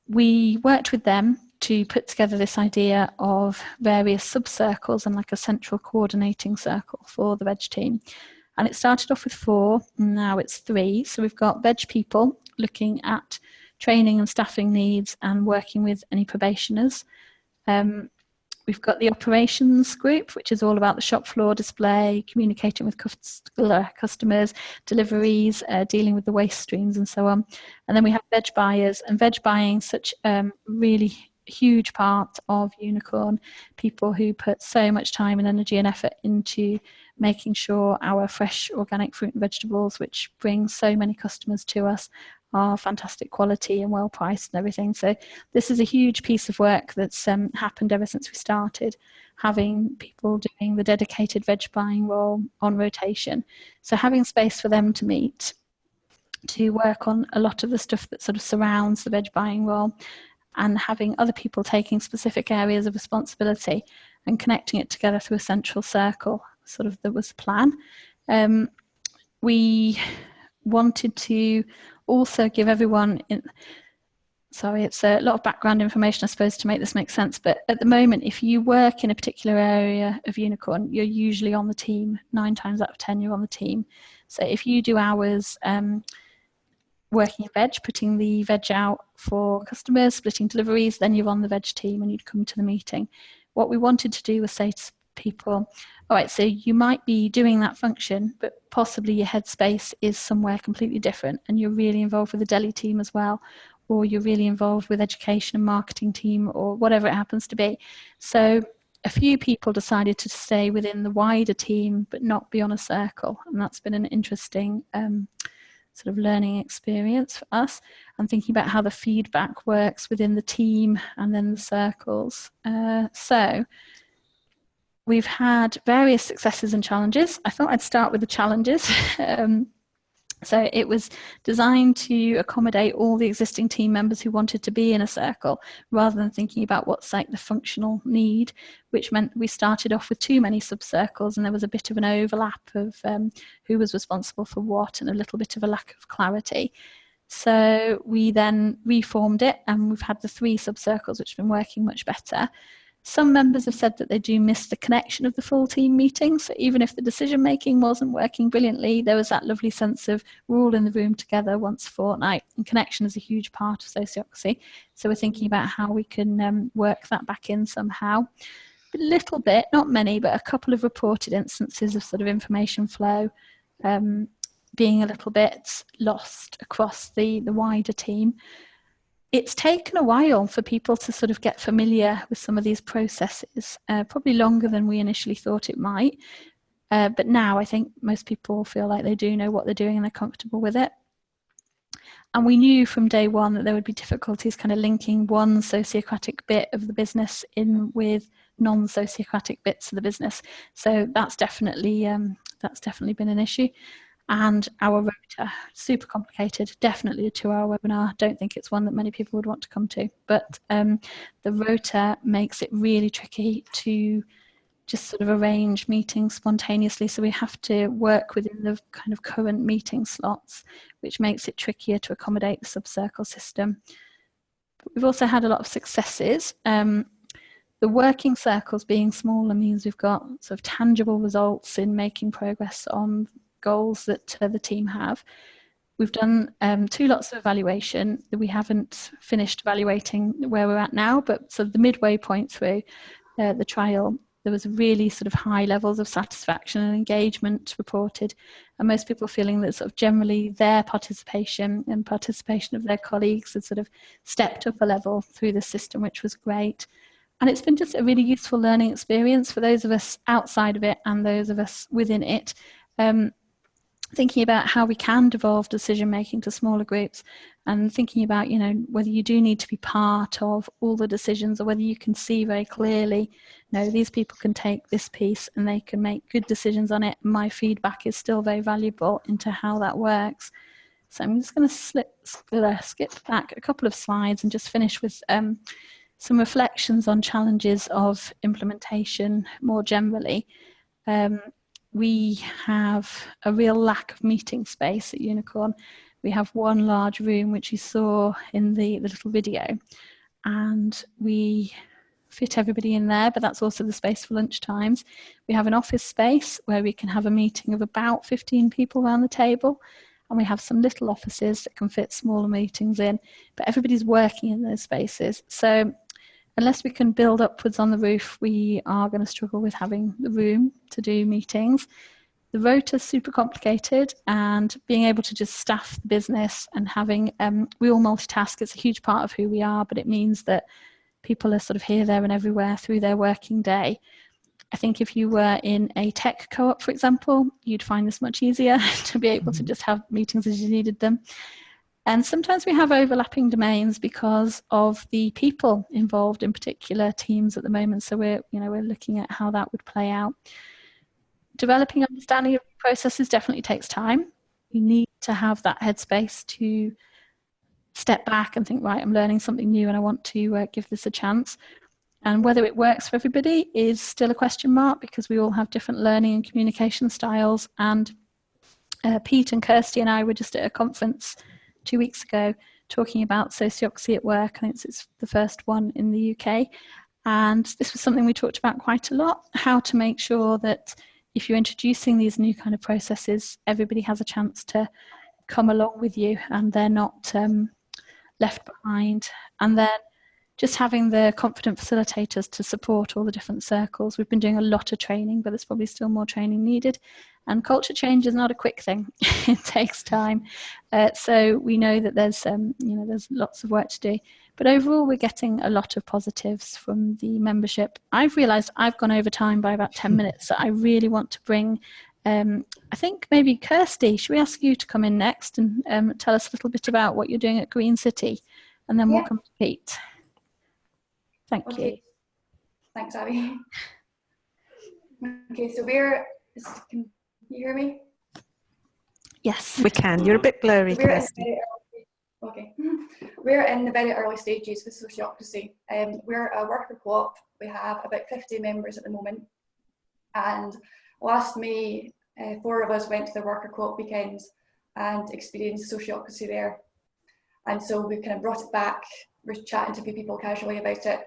we worked with them to put together this idea of various sub-circles and like a central coordinating circle for the veg team. And it started off with four, now it's three. So we've got veg people looking at training and staffing needs and working with any probationers. Um, We've got the operations group, which is all about the shop floor display, communicating with customers, deliveries, uh, dealing with the waste streams and so on. And then we have veg buyers and veg buying, such um, really huge part of Unicorn, people who put so much time and energy and effort into making sure our fresh organic fruit and vegetables, which bring so many customers to us, are fantastic quality and well priced and everything. So this is a huge piece of work that's um, happened ever since we started having people doing the dedicated veg buying role on rotation. So having space for them to meet, to work on a lot of the stuff that sort of surrounds the veg buying role and having other people taking specific areas of responsibility and connecting it together through a central circle, sort of that was the plan. Um, we wanted to also give everyone in, sorry, it's a lot of background information, I suppose, to make this make sense. But at the moment, if you work in a particular area of Unicorn, you're usually on the team. Nine times out of 10, you're on the team. So if you do hours um, working in veg, putting the veg out for customers, splitting deliveries, then you're on the veg team and you'd come to the meeting. What we wanted to do was say to people, all right, so you might be doing that function, but possibly your headspace is somewhere completely different and you're really involved with the deli team as well, or you're really involved with education and marketing team or whatever it happens to be. So a few people decided to stay within the wider team, but not be on a circle. And that's been an interesting um, sort of learning experience for us and thinking about how the feedback works within the team and then the circles. Uh, so we've had various successes and challenges. I thought I'd start with the challenges. um, so it was designed to accommodate all the existing team members who wanted to be in a circle rather than thinking about what's like the functional need, which meant we started off with too many subcircles and there was a bit of an overlap of um, who was responsible for what and a little bit of a lack of clarity. So we then reformed it and we've had the three subcircles which have been working much better. Some members have said that they do miss the connection of the full team meeting. So even if the decision making wasn't working brilliantly, there was that lovely sense of we're all in the room together once a fortnight. And connection is a huge part of sociocracy. So we're thinking about how we can um, work that back in somehow. A little bit, not many, but a couple of reported instances of sort of information flow um, being a little bit lost across the, the wider team it's taken a while for people to sort of get familiar with some of these processes, uh, probably longer than we initially thought it might. Uh, but now I think most people feel like they do know what they're doing and they're comfortable with it. And we knew from day one that there would be difficulties kind of linking one sociocratic bit of the business in with non-sociocratic bits of the business. So that's definitely um, that's definitely been an issue and our rota. Super complicated, definitely a two hour webinar. Don't think it's one that many people would want to come to, but um, the rota makes it really tricky to just sort of arrange meetings spontaneously. So we have to work within the kind of current meeting slots, which makes it trickier to accommodate the subcircle system. we've also had a lot of successes. Um, the working circles being smaller means we've got sort of tangible results in making progress on goals that uh, the team have. We've done um, two lots of evaluation. We haven't finished evaluating where we're at now, but sort of the midway point through uh, the trial, there was really sort of high levels of satisfaction and engagement reported, and most people feeling that sort of generally their participation and participation of their colleagues had sort of stepped up a level through the system, which was great. And it's been just a really useful learning experience for those of us outside of it and those of us within it. Um, thinking about how we can devolve decision making to smaller groups and thinking about you know whether you do need to be part of all the decisions or whether you can see very clearly no these people can take this piece and they can make good decisions on it. My feedback is still very valuable into how that works. So i'm just going to slip, uh, skip back a couple of slides and just finish with um, some reflections on challenges of implementation more generally. Um, we have a real lack of meeting space at Unicorn. We have one large room, which you saw in the, the little video, and we fit everybody in there, but that's also the space for lunch times. We have an office space where we can have a meeting of about 15 people around the table, and we have some little offices that can fit smaller meetings in, but everybody's working in those spaces. So unless we can build upwards on the roof, we are going to struggle with having the room to do meetings. The rota is super complicated and being able to just staff the business and having, um, we all multitask, it's a huge part of who we are, but it means that people are sort of here, there and everywhere through their working day. I think if you were in a tech co-op, for example, you'd find this much easier to be able to mm-hmm. just have meetings as you needed them. And sometimes we have overlapping domains because of the people involved in particular teams at the moment. So we're, you know, we're looking at how that would play out. Developing understanding of processes definitely takes time. You need to have that headspace to step back and think, right, I'm learning something new and I want to uh, give this a chance. And whether it works for everybody is still a question mark because we all have different learning and communication styles. And uh, Pete and Kirsty and I were just at a conference two weeks ago talking about sociocracy at work. I think it's the first one in the UK. And this was something we talked about quite a lot, how to make sure that if you're introducing these new kind of processes, everybody has a chance to come along with you and they're not um, left behind. And then just having the confident facilitators to support all the different circles. We've been doing a lot of training, but there's probably still more training needed. And culture change is not a quick thing; it takes time. Uh, so we know that there's, um, you know, there's lots of work to do. But overall, we're getting a lot of positives from the membership. I've realised I've gone over time by about ten minutes, so I really want to bring. Um, I think maybe Kirsty, should we ask you to come in next and um, tell us a little bit about what you're doing at Green City, and then yeah. we'll come to Pete. Thank okay. you. Thanks, Abby. Okay, so we're, can you hear me? Yes. We can. You're a bit blurry, we're Okay. We're in the very early stages with Sociocracy. Um, we're a worker co-op. We have about 50 members at the moment. And last May, uh, four of us went to the worker co-op weekends and experienced Sociocracy there. And so we kind of brought it back. We're chatting to a few people casually about it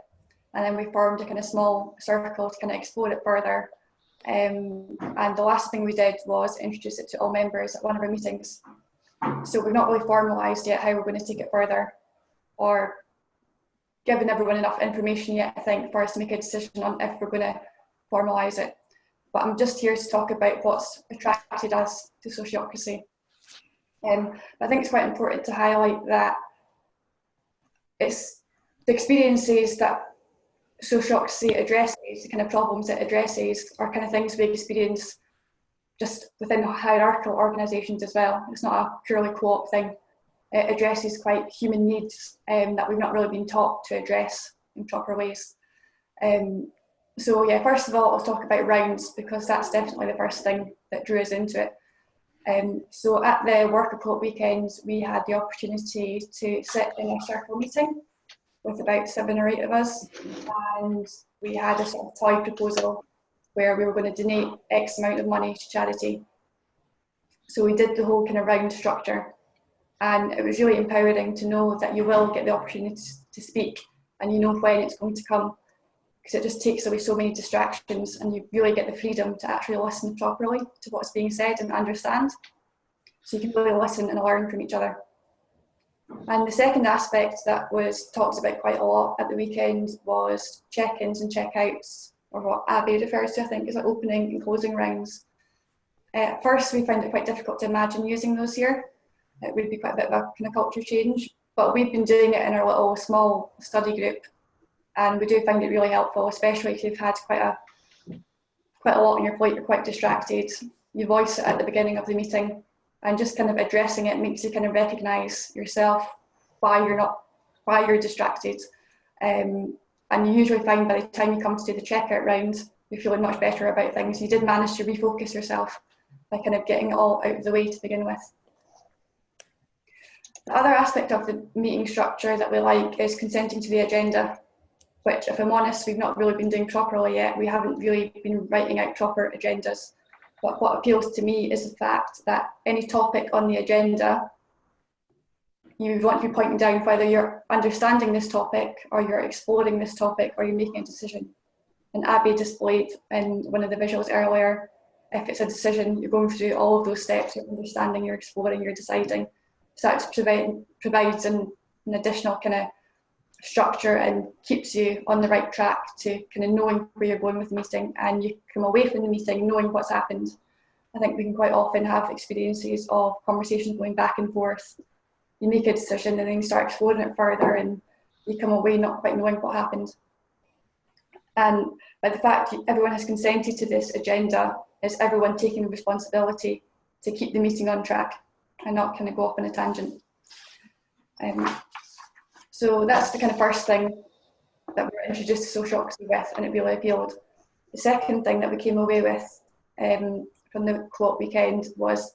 and then we formed a kind of small circle to kind of explore it further. Um, and the last thing we did was introduce it to all members at one of our meetings. So we've not really formalised yet how we're going to take it further or given everyone enough information yet, I think, for us to make a decision on if we're going to formalise it. But I'm just here to talk about what's attracted us to sociocracy. Um, I think it's quite important to highlight that it's the experiences that sociocracy addresses, the kind of problems it addresses are kind of things we experience just within hierarchical organisations as well. It's not a purely co-op thing. It addresses quite human needs um, that we've not really been taught to address in proper ways. Um, so yeah, first of all, I'll talk about rounds because that's definitely the first thing that drew us into it. Um, so at the worker co-op weekends, we had the opportunity to sit in a circle meeting with about seven or eight of us, and we had a sort of toy proposal where we were going to donate X amount of money to charity. So we did the whole kind of round structure, and it was really empowering to know that you will get the opportunity to speak, and you know when it's going to come, because it just takes away so many distractions, and you really get the freedom to actually listen properly to what's being said and understand. So you can really listen and learn from each other. And the second aspect that was talked about quite a lot at the weekend was check-ins and check-outs, or what Abby refers to, I think, as like opening and closing rings. Uh, at first, we found it quite difficult to imagine using those here. It would be quite a bit of a kind of culture change, but we've been doing it in our little small study group, and we do find it really helpful, especially if you've had quite a quite a lot on your plate, you're quite distracted. You voice it at the beginning of the meeting, and just kind of addressing it makes you kind of recognize yourself why you're not why you're distracted. Um, and you usually find by the time you come to do the checkout round you're feeling much better about things. You did manage to refocus yourself by kind of getting it all out of the way to begin with. The other aspect of the meeting structure that we like is consenting to the agenda which if I'm honest we've not really been doing properly yet. We haven't really been writing out proper agendas but what appeals to me is the fact that any topic on the agenda, you want to be pointing down whether you're understanding this topic or you're exploring this topic or you're making a decision. And Abby displayed in one of the visuals earlier, if it's a decision, you're going through all of those steps, you're understanding, you're exploring, you're deciding. So that provides an additional kind of structure and keeps you on the right track to kind of knowing where you're going with the meeting and you come away from the meeting knowing what's happened. I think we can quite often have experiences of conversations going back and forth. You make a decision and then you start exploring it further and you come away not quite knowing what happened. And by the fact everyone has consented to this agenda, is everyone taking responsibility to keep the meeting on track and not kind of go off on a tangent. Um, so that's the kind of first thing that we were introduced to social sociocracy with and it really appealed. The second thing that we came away with um, from the co-op weekend was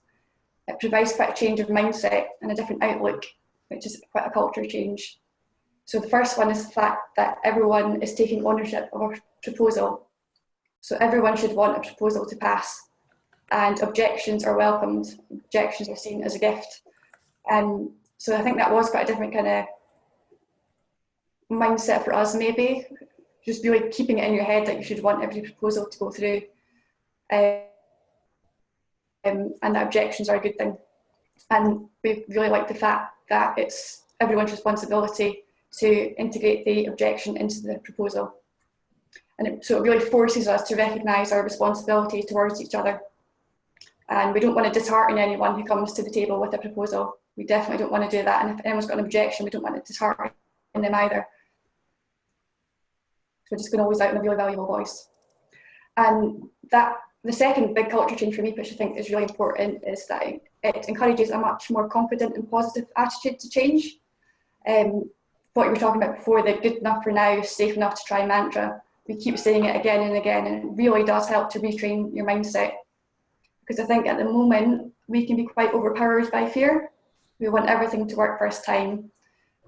it provides quite a change of mindset and a different outlook, which is quite a culture change. So the first one is the fact that everyone is taking ownership of a proposal. So everyone should want a proposal to pass and objections are welcomed. Objections are seen as a gift. And so I think that was quite a different kind of mindset for us maybe, just really keeping it in your head that you should want every proposal to go through. Um, and that objections are a good thing. And we really like the fact that it's everyone's responsibility to integrate the objection into the proposal. And it, so it really forces us to recognise our responsibility towards each other. And we don't want to dishearten anyone who comes to the table with a proposal. We definitely don't want to do that. And if anyone's got an objection, we don't want to dishearten them either. So just going to always out in a really valuable voice. And that the second big culture change for me, which I think is really important, is that it encourages a much more confident and positive attitude to change. Um, what you were talking about before, the good enough for now, safe enough to try mantra, we keep saying it again and again, and it really does help to retrain your mindset. Because I think at the moment, we can be quite overpowered by fear. We want everything to work first time.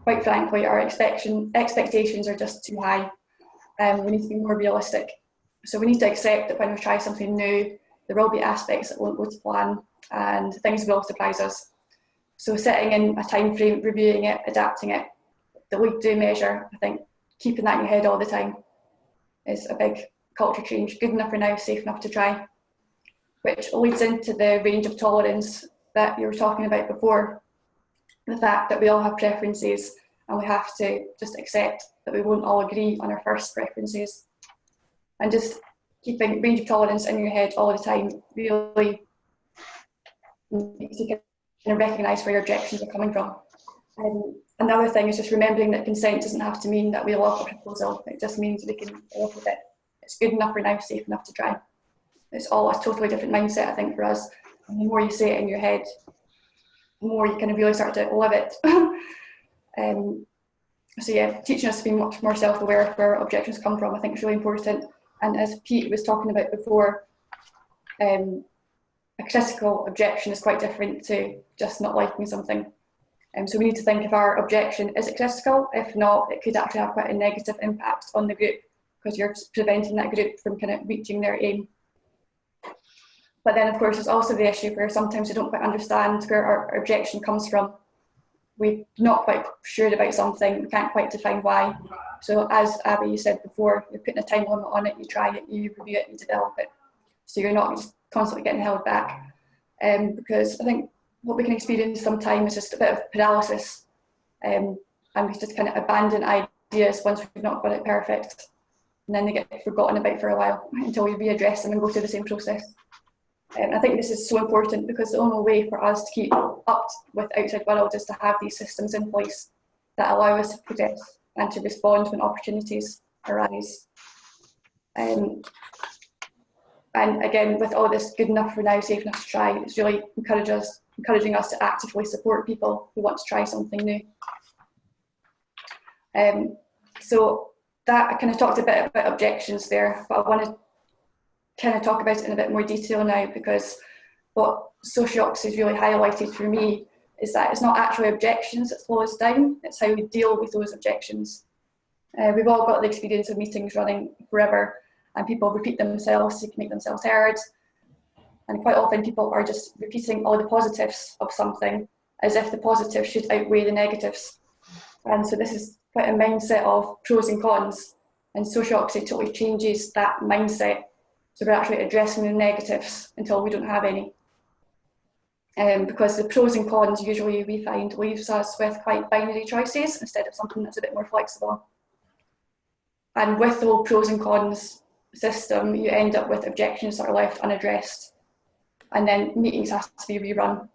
Quite frankly, our expectation, expectations are just too high. Um, we need to be more realistic. So we need to accept that when we try something new, there will be aspects that won't go to plan and things will surprise us. So setting in a time frame, reviewing it, adapting it, the lead do measure, I think keeping that in your head all the time is a big culture change. Good enough for now, safe enough to try. Which leads into the range of tolerance that you were talking about before. The fact that we all have preferences and we have to just accept that we won't all agree on our first preferences and just keeping range of tolerance in your head all the time really makes you kind of recognise where your objections are coming from. Um, another thing is just remembering that consent doesn't have to mean that we love a proposal. It just means we can live with it. It's good enough for now, safe enough to try. It's all a totally different mindset, I think, for us. And the more you say it in your head, the more you kind of really start to live it. um, so yeah, teaching us to be much more self-aware of where objections come from, I think is really important. And as Pete was talking about before, um, a critical objection is quite different to just not liking something. Um, so we need to think if our objection is it critical. If not, it could actually have quite a negative impact on the group because you're preventing that group from kind of reaching their aim. But then, of course, there's also the issue where sometimes we don't quite understand where our objection comes from. We're not quite sure about something, we can't quite define why. So as Abby, you said before, you're putting a time limit on it, you try it, you review it, you develop it. So you're not constantly getting held back. Um, because I think what we can experience sometimes is just a bit of paralysis. Um, and we just kind of abandon ideas once we've not got it perfect. And then they get forgotten about for a while until we readdress them and go through the same process. And I think this is so important because the only way for us to keep up with outside world is to have these systems in place that allow us to progress and to respond when opportunities arise. Um, and again, with all this good enough for now, safe enough to try, it's really us, encouraging us to actively support people who want to try something new. Um, so that I kind of talked a bit about objections there, but I want to kind of talk about it in a bit more detail now because what Sociocs has really highlighted for me is that it's not actually objections that slow us down, it's how we deal with those objections. Uh, we've all got the experience of meetings running forever and people repeat themselves to make themselves heard. And quite often people are just repeating all the positives of something as if the positives should outweigh the negatives. And so this is quite a mindset of pros and cons. And Sociocs totally changes that mindset. So we're actually addressing the negatives until we don't have any um, because the pros and cons usually we find leaves us with quite binary choices instead of something that's a bit more flexible. And with the whole pros and cons system, you end up with objections that are left unaddressed and then meetings have to be rerun.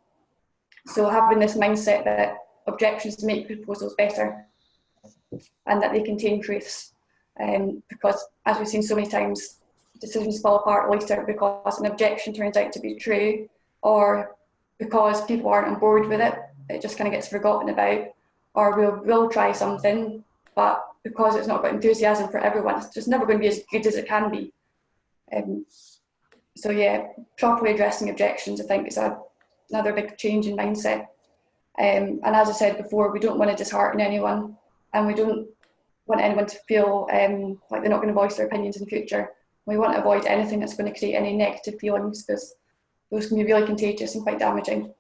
So having this mindset that objections make proposals better and that they contain truths um, because as we've seen so many times, decisions fall apart later because an objection turns out to be true or because people aren't on board with it, it just kind of gets forgotten about. Or we'll, we'll try something, but because it's not got enthusiasm for everyone, it's just never going to be as good as it can be. Um, so yeah, properly addressing objections, I think, is a, another big change in mindset. Um, and as I said before, we don't want to dishearten anyone, and we don't want anyone to feel um, like they're not going to voice their opinions in the future. We want to avoid anything that's going to create any negative feelings because those can be really contagious and quite damaging.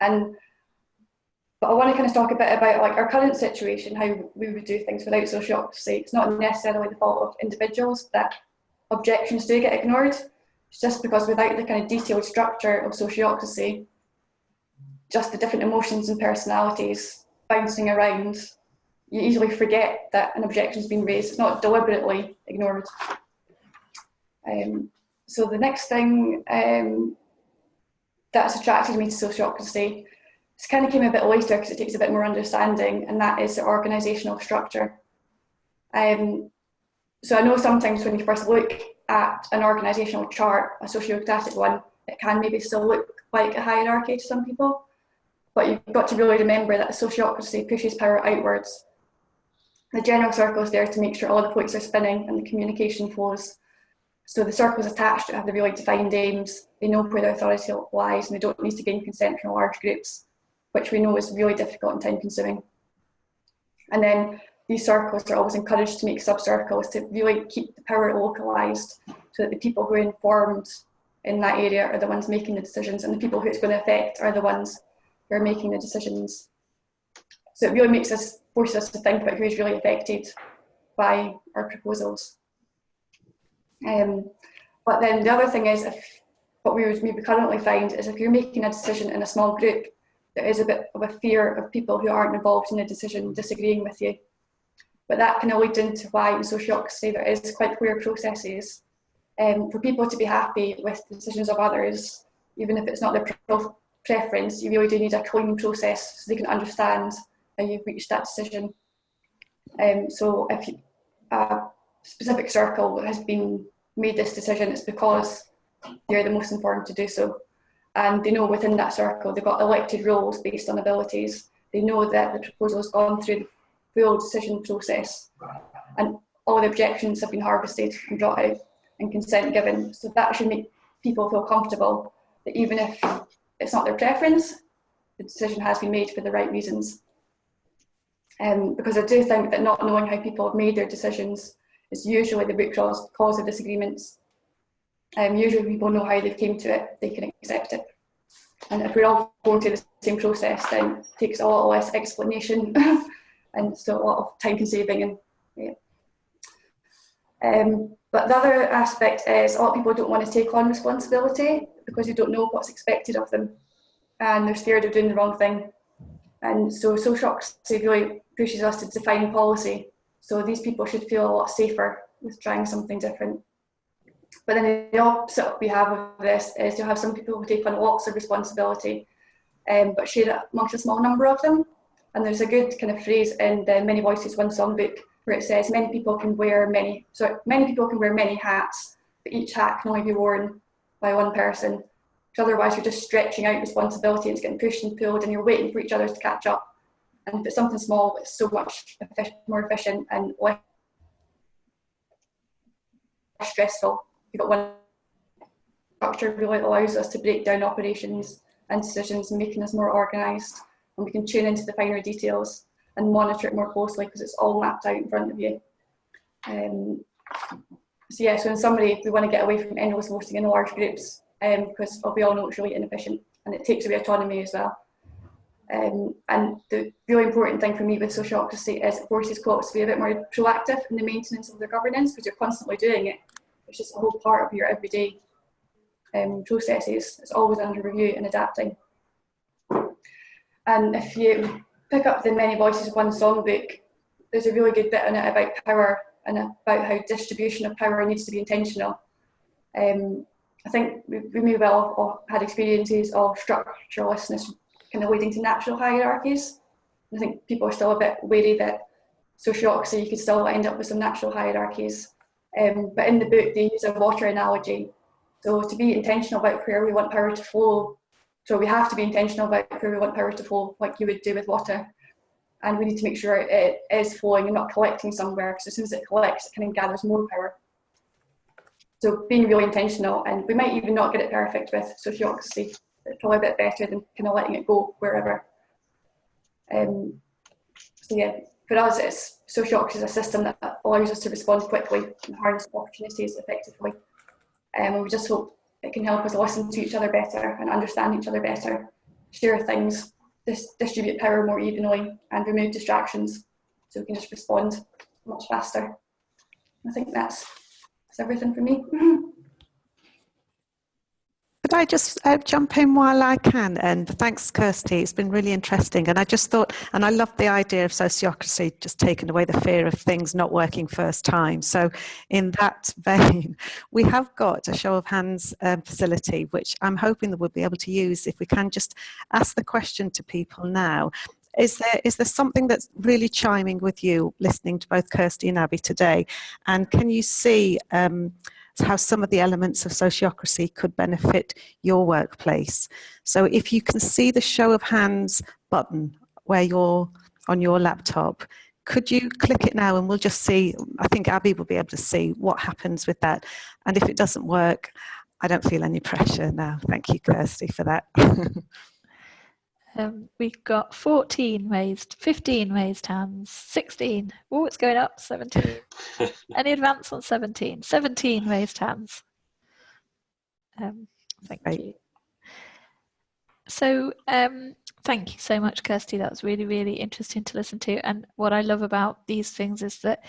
And but I want to kind of talk a bit about like our current situation, how we would do things without sociocracy. It's not necessarily the fault of individuals that objections do get ignored. It's just because without the kind of detailed structure of sociocracy, just the different emotions and personalities bouncing around, you easily forget that an objection's been raised. It's not deliberately ignored. Um, so the next thing um, that's attracted me to sociocracy it's kind of came a bit later because it takes a bit more understanding, and that is the organisational structure. Um, so I know sometimes when you first look at an organisational chart, a sociocratic one, it can maybe still look like a hierarchy to some people, but you've got to really remember that sociocracy pushes power outwards. The general circle is there to make sure all the plates are spinning and the communication flows. So the circles attached have the really defined aims, they know where their authority lies and they don't need to gain consent from large groups which we know is really difficult and time consuming. And then these circles are always encouraged to make sub-circles to really keep the power localised so that the people who are informed in that area are the ones making the decisions and the people who it's going to affect are the ones who are making the decisions. So it really makes us, forces us to think about who is really affected by our proposals. Um, but then the other thing is, if what we would maybe currently find is if you're making a decision in a small group, there is a bit of a fear of people who aren't involved in the decision disagreeing with you. But that of leads into why in sociocracy there is quite clear processes um, for people to be happy with decisions of others, even if it's not their preference, you really do need a clean process so they can understand how you've reached that decision. Um, so if you, a specific circle has been made this decision, it's because they're the most informed to do so and they know within that circle they've got elected roles based on abilities. They know that the proposal has gone through the full decision process and all the objections have been harvested and brought out and consent given. So that should make people feel comfortable that even if it's not their preference, the decision has been made for the right reasons. Um, because I do think that not knowing how people have made their decisions is usually the root cause, cause of disagreements um, usually people know how they came to it, they can accept it. And if we're all going through the same process, then it takes a lot less explanation and so a lot of time consuming. And yeah. Um, but the other aspect is a lot of people don't want to take on responsibility because they don't know what's expected of them and they're scared of doing the wrong thing. And so sociocracy really pushes us to define policy. So these people should feel a lot safer with trying something different. But then the opposite we have of this is you have some people who take on lots of responsibility, um, but share it amongst a small number of them. And there's a good kind of phrase in the Many Voices One Songbook where it says many people can wear many, so many people can wear many hats, but each hat can only be worn by one person. Because otherwise you're just stretching out responsibility and it's getting pushed and pulled and you're waiting for each other to catch up. And it's something small, it's so much more efficient and less stressful but one structure really allows us to break down operations and decisions, making us more organised, and we can tune into the finer details and monitor it more closely because it's all mapped out in front of you. Um, so yeah, so in summary, we want to get away from endless voting in large groups um, because we all know it's really inefficient and it takes away autonomy as well. Um, and the really important thing for me with sociocracy is it forces co-ops to be a bit more proactive in the maintenance of their governance because you're constantly doing it it's just a whole part of your everyday um, processes. It's always under review and adapting. And if you pick up the Many Voices One songbook, there's a really good bit in it about power and about how distribution of power needs to be intentional. Um, I think we, we may well have had experiences of structurelessness kind of leading to natural hierarchies. I think people are still a bit wary that sociocracy, you could still end up with some natural hierarchies. Um, but in the book, they use a water analogy. So to be intentional about where we want power to flow, so we have to be intentional about where we want power to flow, like you would do with water. And we need to make sure it is flowing and not collecting somewhere, because as soon as it collects, it kind of gathers more power. So being really intentional, and we might even not get it perfect with sociocracy. Probably a bit better than kind of letting it go wherever. Um, so yeah, for us, it's sociocracy is a system that allows us to respond quickly and harness opportunities effectively. Um, and we just hope it can help us listen to each other better and understand each other better, share things dis distribute power more evenly and remove distractions so we can just respond much faster. I think that's, that's everything for me. I just uh, jump in while I can? And thanks, Kirsty. It's been really interesting. And I just thought, and I love the idea of sociocracy just taking away the fear of things not working first time. So, in that vein, we have got a show of hands um, facility, which I'm hoping that we'll be able to use if we can just ask the question to people now. Is there, is there something that's really chiming with you listening to both Kirsty and Abby today? And can you see um, how some of the elements of sociocracy could benefit your workplace? So if you can see the show of hands button where you're on your laptop, could you click it now and we'll just see, I think Abby will be able to see what happens with that. And if it doesn't work, I don't feel any pressure now. Thank you, Kirsty, for that. Um, we've got 14 raised, 15 raised hands, 16. Oh, it's going up, 17. Any advance on 17? 17 raised hands. Um, thank Great. you. So um, thank you so much, Kirsty. That was really, really interesting to listen to. And what I love about these things is that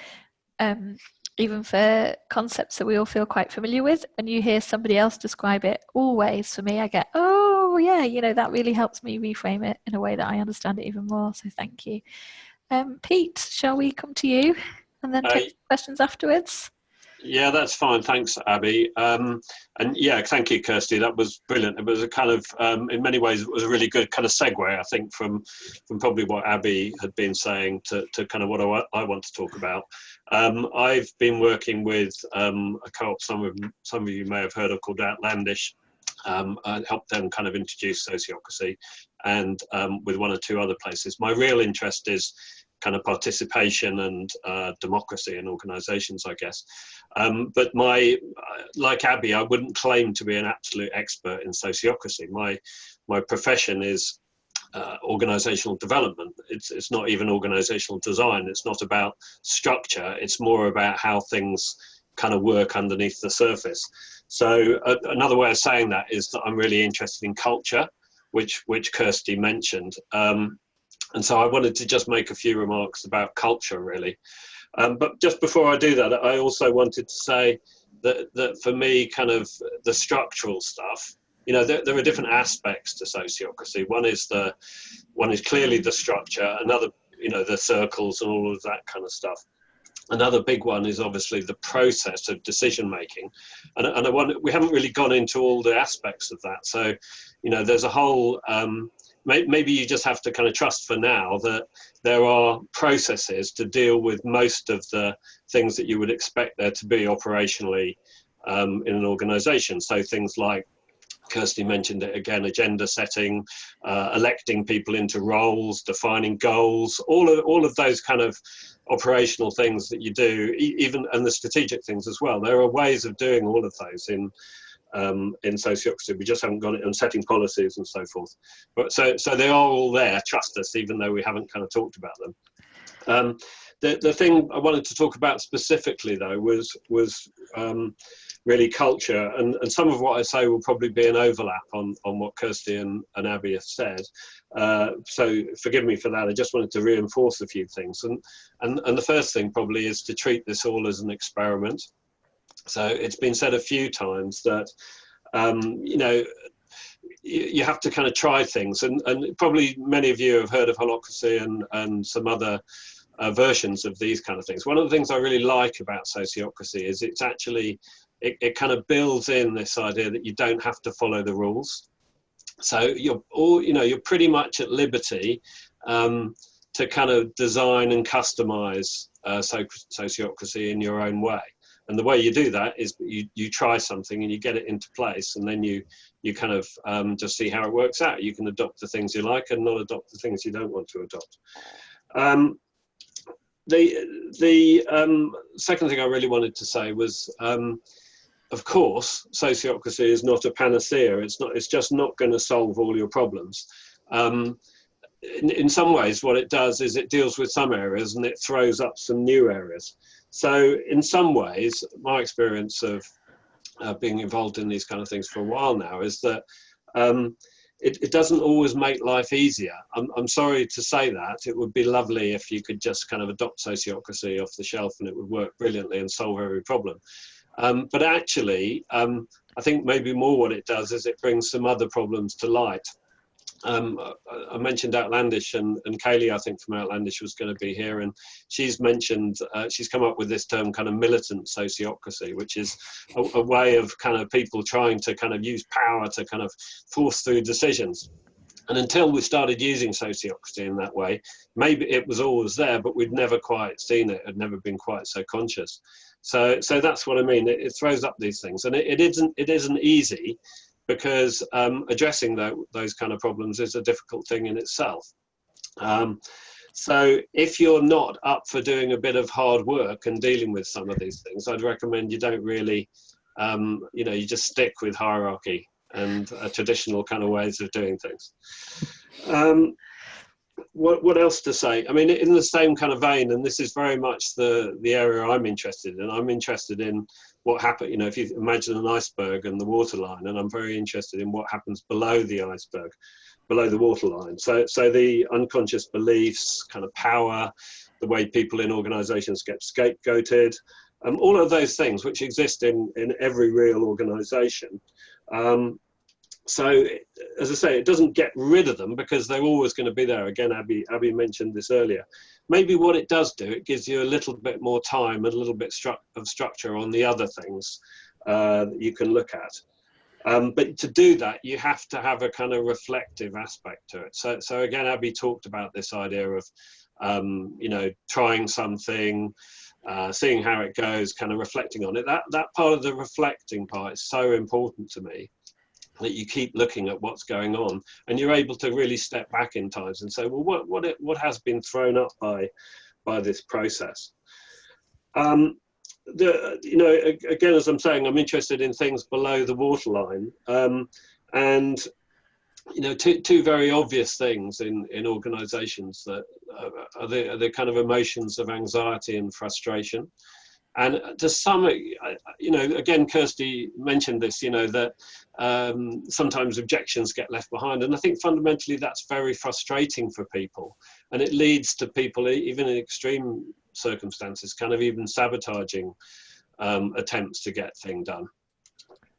um, even for concepts that we all feel quite familiar with, and you hear somebody else describe it, always for me, I get, oh yeah, you know, that really helps me reframe it in a way that I understand it even more. So thank you. Um, Pete, shall we come to you and then take questions afterwards? Yeah, that's fine. Thanks, Abby. Um, and yeah, thank you, Kirsty. That was brilliant. It was a kind of, um, in many ways, it was a really good kind of segue, I think, from from probably what Abby had been saying to, to kind of what I, I want to talk about. Um, I've been working with um, a co-op some of some of you may have heard of called Outlandish. Um, I helped them kind of introduce sociocracy, and um, with one or two other places. My real interest is kind of participation and uh, democracy in organisations, I guess. Um, but my, like Abby, I wouldn't claim to be an absolute expert in sociocracy. My, my profession is uh, organizational development. It's, it's not even organizational design. It's not about structure. It's more about how things kind of work underneath the surface. So uh, another way of saying that is that I'm really interested in culture, which, which Kirsty mentioned. Um, and so I wanted to just make a few remarks about culture really. Um, but just before I do that, I also wanted to say that, that for me, kind of the structural stuff, you know, there, there are different aspects to sociocracy. One is the, one is clearly the structure. Another, you know, the circles and all of that kind of stuff. Another big one is obviously the process of decision making, and, and I want, we haven't really gone into all the aspects of that. So, you know, there's a whole um, maybe you just have to kind of trust for now that there are processes to deal with most of the things that you would expect there to be operationally um, in an organization. So things like Kirsty mentioned it again, agenda setting, uh, electing people into roles, defining goals, all of, all of those kind of operational things that you do, even and the strategic things as well. There are ways of doing all of those in um, in sociocracy. We just haven't got it on setting policies and so forth. But so, so they are all there, trust us, even though we haven't kind of talked about them. Um, the, the thing I wanted to talk about specifically though was, was um, really culture and, and some of what I say will probably be an overlap on, on what Kirsty and, and Abby have said. Uh, so forgive me for that. I just wanted to reinforce a few things. And, and, and the first thing probably is to treat this all as an experiment. So it's been said a few times that, um, you know, you, have to kind of try things. And, and probably many of you have heard of holacracy and, and some other uh, versions of these kind of things. One of the things I really like about sociocracy is it's actually, it, it kind of builds in this idea that you don't have to follow the rules. So you're all, you know, you're pretty much at liberty um, to kind of design and customize uh, sociocracy in your own way and the way you do that is you, you try something and you get it into place and then you you kind of um, just see how it works out. You can adopt the things you like and not adopt the things you don't want to adopt. Um, the the um, second thing I really wanted to say was um, of course sociocracy is not a panacea. It's not it's just not going to solve all your problems. Um, in, in some ways what it does is it deals with some areas and it throws up some new areas so in some ways, my experience of uh, being involved in these kind of things for a while now is that um, it, it doesn't always make life easier. I'm, I'm sorry to say that. It would be lovely if you could just kind of adopt sociocracy off the shelf and it would work brilliantly and solve every problem. Um, but actually, um, I think maybe more what it does is it brings some other problems to light. Um, I mentioned Outlandish and, and Kaylee, I think from Outlandish was going to be here and she's mentioned, uh, she's come up with this term kind of militant sociocracy, which is a, a, way of kind of people trying to kind of use power to kind of force through decisions. And until we started using sociocracy in that way, maybe it was always there, but we'd never quite seen it, had never been quite so conscious. So, so that's what I mean. It, it throws up these things, and it, it isn't it isn't easy because um, addressing those kind of problems is a difficult thing in itself. Um, so if you're not up for doing a bit of hard work and dealing with some of these things, I'd recommend you don't really, um, you know, you just stick with hierarchy and uh, traditional kind of ways of doing things. Um, what, what else to say? I mean, in the same kind of vein, and this is very much the, the area I'm interested in. I'm interested in what happened, you know, if you imagine an iceberg and the waterline, and I'm very interested in what happens below the iceberg, below the waterline. So, so the unconscious beliefs, kind of power, the way people in organizations get scapegoated, um, all of those things which exist in, in every real organization. Um, so as I say, it doesn't get rid of them because they're always going to be there. Again, Abby, Abby mentioned this earlier. Maybe what it does do, it gives you a little bit more time and a little bit stru of structure on the other things uh, that you can look at. Um, but to do that, you have to have a kind of reflective aspect to it. So, so again, Abby talked about this idea of, um, you know, trying something, uh, seeing how it goes, kind of reflecting on it. That that part of the reflecting part is so important to me that you keep looking at what's going on and you're able to really step back in times and say well what what it, what has been thrown up by by this process? Um, the you know again as i'm saying i'm interested in things below the waterline um, and you know two, two very obvious things in in organizations that uh, are the, are the kind of emotions of anxiety and frustration and to some, you know, again, Kirsty mentioned this, you know, that um, sometimes objections get left behind. And I think fundamentally that's very frustrating for people. And it leads to people, even in extreme circumstances, kind of even sabotaging um, attempts to get things done.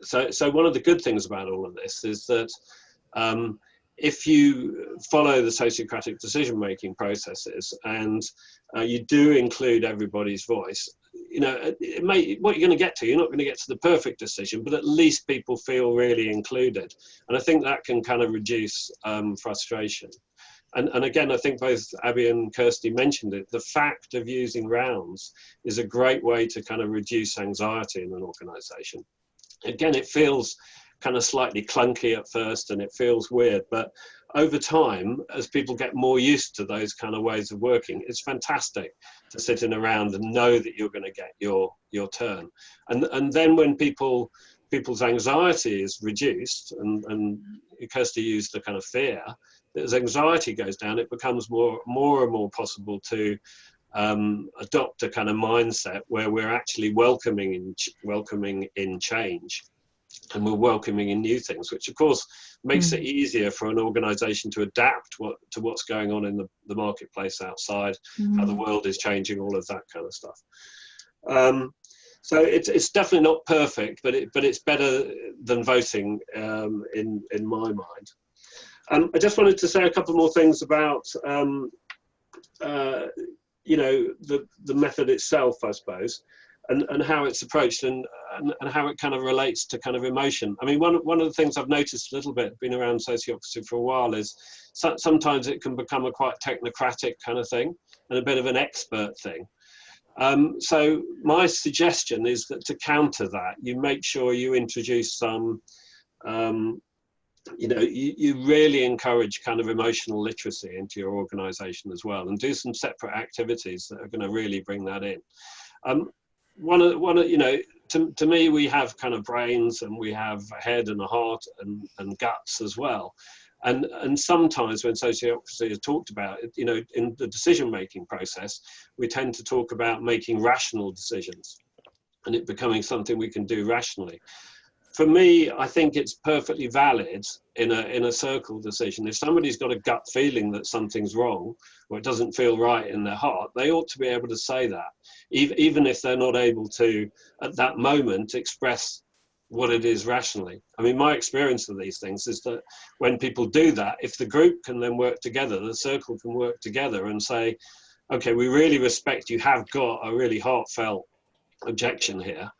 So, so one of the good things about all of this is that um, if you follow the sociocratic decision-making processes and uh, you do include everybody's voice, you know, it may, what you're going to get to, you're not going to get to the perfect decision, but at least people feel really included. And I think that can kind of reduce um, frustration. And, and again, I think both Abby and Kirsty mentioned it, the fact of using rounds is a great way to kind of reduce anxiety in an organization. Again, it feels kind of slightly clunky at first and it feels weird, but over time, as people get more used to those kind of ways of working, it's fantastic to sit in around and know that you're going to get your your turn. And and then when people people's anxiety is reduced, and and Kirsty used the kind of fear, as anxiety goes down, it becomes more more and more possible to um, adopt a kind of mindset where we're actually welcoming in welcoming in change and we're welcoming in new things, which of course makes mm. it easier for an organization to adapt what, to what's going on in the, the marketplace outside, mm. how the mm. world is changing, all of that kind of stuff. Um, so it's, it's definitely not perfect, but, it, but it's better than voting um, in, in my mind. Um, I just wanted to say a couple more things about, um, uh, you know, the, the method itself, I suppose and, and how it's approached and, and, and, how it kind of relates to kind of emotion. I mean, one, one of the things I've noticed a little bit, been around sociocracy for a while, is so, sometimes it can become a quite technocratic kind of thing and a bit of an expert thing. Um, so my suggestion is that to counter that, you make sure you introduce some, um, you know, you, you really encourage kind of emotional literacy into your organization as well and do some separate activities that are going to really bring that in. Um, one of one of you know to, to me we have kind of brains and we have a head and a heart and, and guts as well. And and sometimes when sociocracy is talked about you know in the decision making process we tend to talk about making rational decisions and it becoming something we can do rationally for me, I think it's perfectly valid in a in a circle decision. If somebody's got a gut feeling that something's wrong or it doesn't feel right in their heart, they ought to be able to say that, even if they're not able to at that moment express what it is rationally. I mean, my experience of these things is that when people do that, if the group can then work together, the circle can work together and say, okay, we really respect you have got a really heartfelt objection here,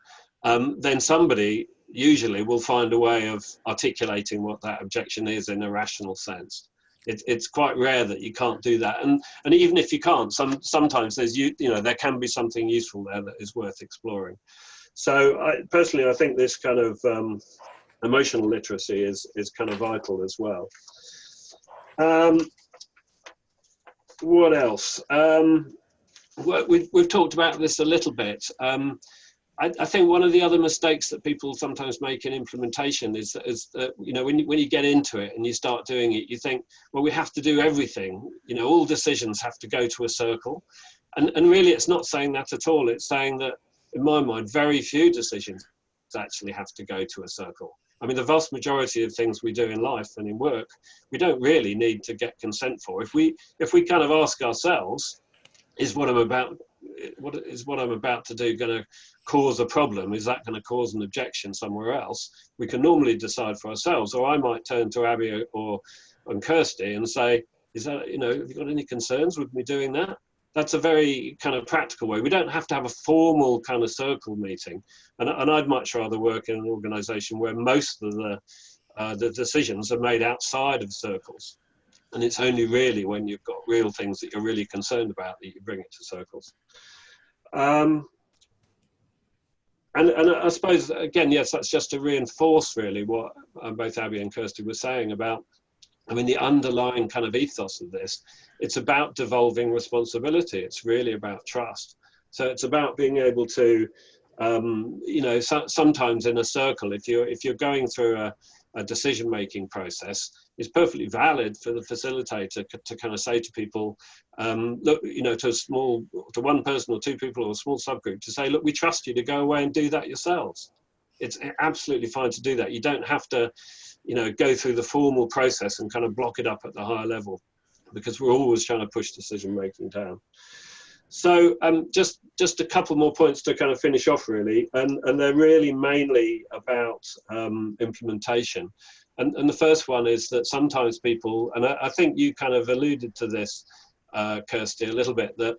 um, then somebody usually will find a way of articulating what that objection is in a rational sense. It, it's quite rare that you can't do that, and and even if you can't, some sometimes there's you you know there can be something useful there that is worth exploring. So I, personally, I think this kind of um, emotional literacy is is kind of vital as well. Um, what else? Um, we've, we've talked about this a little bit. Um, I, I, think one of the other mistakes that people sometimes make in implementation is, is that, you know, when you, when you get into it and you start doing it, you think, well, we have to do everything. You know, all decisions have to go to a circle. And, and really, it's not saying that at all. It's saying that, in my mind, very few decisions actually have to go to a circle. I mean, the vast majority of things we do in life and in work, we don't really need to get consent for. If we, if we kind of ask ourselves, is what I'm about, what is what I'm about to do going to cause a problem? Is that going to cause an objection somewhere else? We can normally decide for ourselves, or I might turn to Abby or and Kirsty and say, is that, you know, have you got any concerns with me doing that? That's a very kind of practical way. We don't have to have a formal kind of circle meeting. And, and I'd much rather work in an organization where most of the, uh, the decisions are made outside of circles. And it's only really when you've got real things that you're really concerned about that you bring it to circles. Um, and, and I suppose, again, yes, that's just to reinforce really what uh, both Abby and Kirsty were saying about, I mean, the underlying kind of ethos of this, it's about devolving responsibility. It's really about trust. So it's about being able to, um, you know, so, sometimes in a circle, if you're, if you're going through a, a decision making process is perfectly valid for the facilitator to kind of say to people, um, look, you know, to a small, to one person or two people or a small subgroup to say, look, we trust you to go away and do that yourselves. It's absolutely fine to do that. You don't have to, you know, go through the formal process and kind of block it up at the higher level because we're always trying to push decision making down. So um, just just a couple more points to kind of finish off really, and and they're really mainly about um, implementation. And and the first one is that sometimes people, and I, I think you kind of alluded to this, uh, Kirsty, a little bit that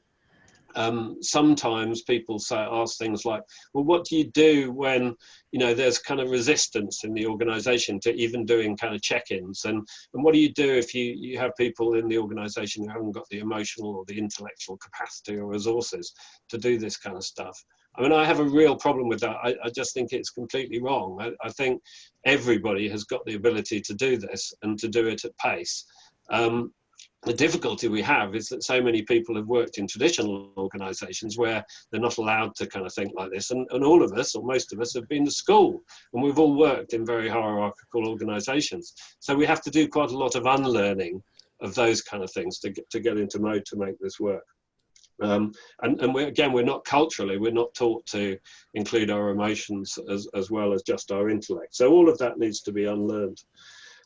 um, sometimes people say ask things like, well, what do you do when you know there's kind of resistance in the organization to even doing kind of check-ins? And and what do you do if you you have people in the organization who haven't got the emotional or the intellectual capacity or resources to do this kind of stuff I mean, I have a real problem with that. I, I just think it's completely wrong. I, I, think everybody has got the ability to do this and to do it at pace. Um, the difficulty we have is that so many people have worked in traditional organizations where they're not allowed to kind of think like this. And, and all of us, or most of us, have been to school and we've all worked in very hierarchical organizations. So we have to do quite a lot of unlearning of those kind of things to get, to get into mode to make this work. Um, and and we again, we're not culturally, we're not taught to include our emotions as, as well as just our intellect. So all of that needs to be unlearned.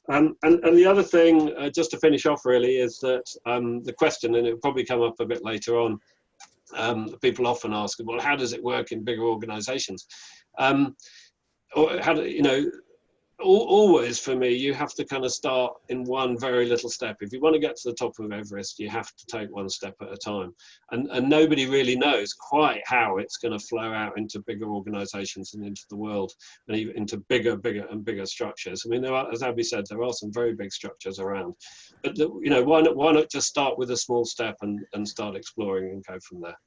Um, and, and the other thing, uh, just to finish off really, is that um, the question, and it'll probably come up a bit later on, um, people often ask, well, how does it work in bigger organizations? Um, or how do, you know, always for me, you have to kind of start in one very little step. If you want to get to the top of Everest, you have to take one step at a time. And, and nobody really knows quite how it's going to flow out into bigger organizations and into the world and even into bigger, bigger and bigger structures. I mean, there are, as Abby said, there are some very big structures around. But, the, you know, why not, why not just start with a small step and, and start exploring and go from there?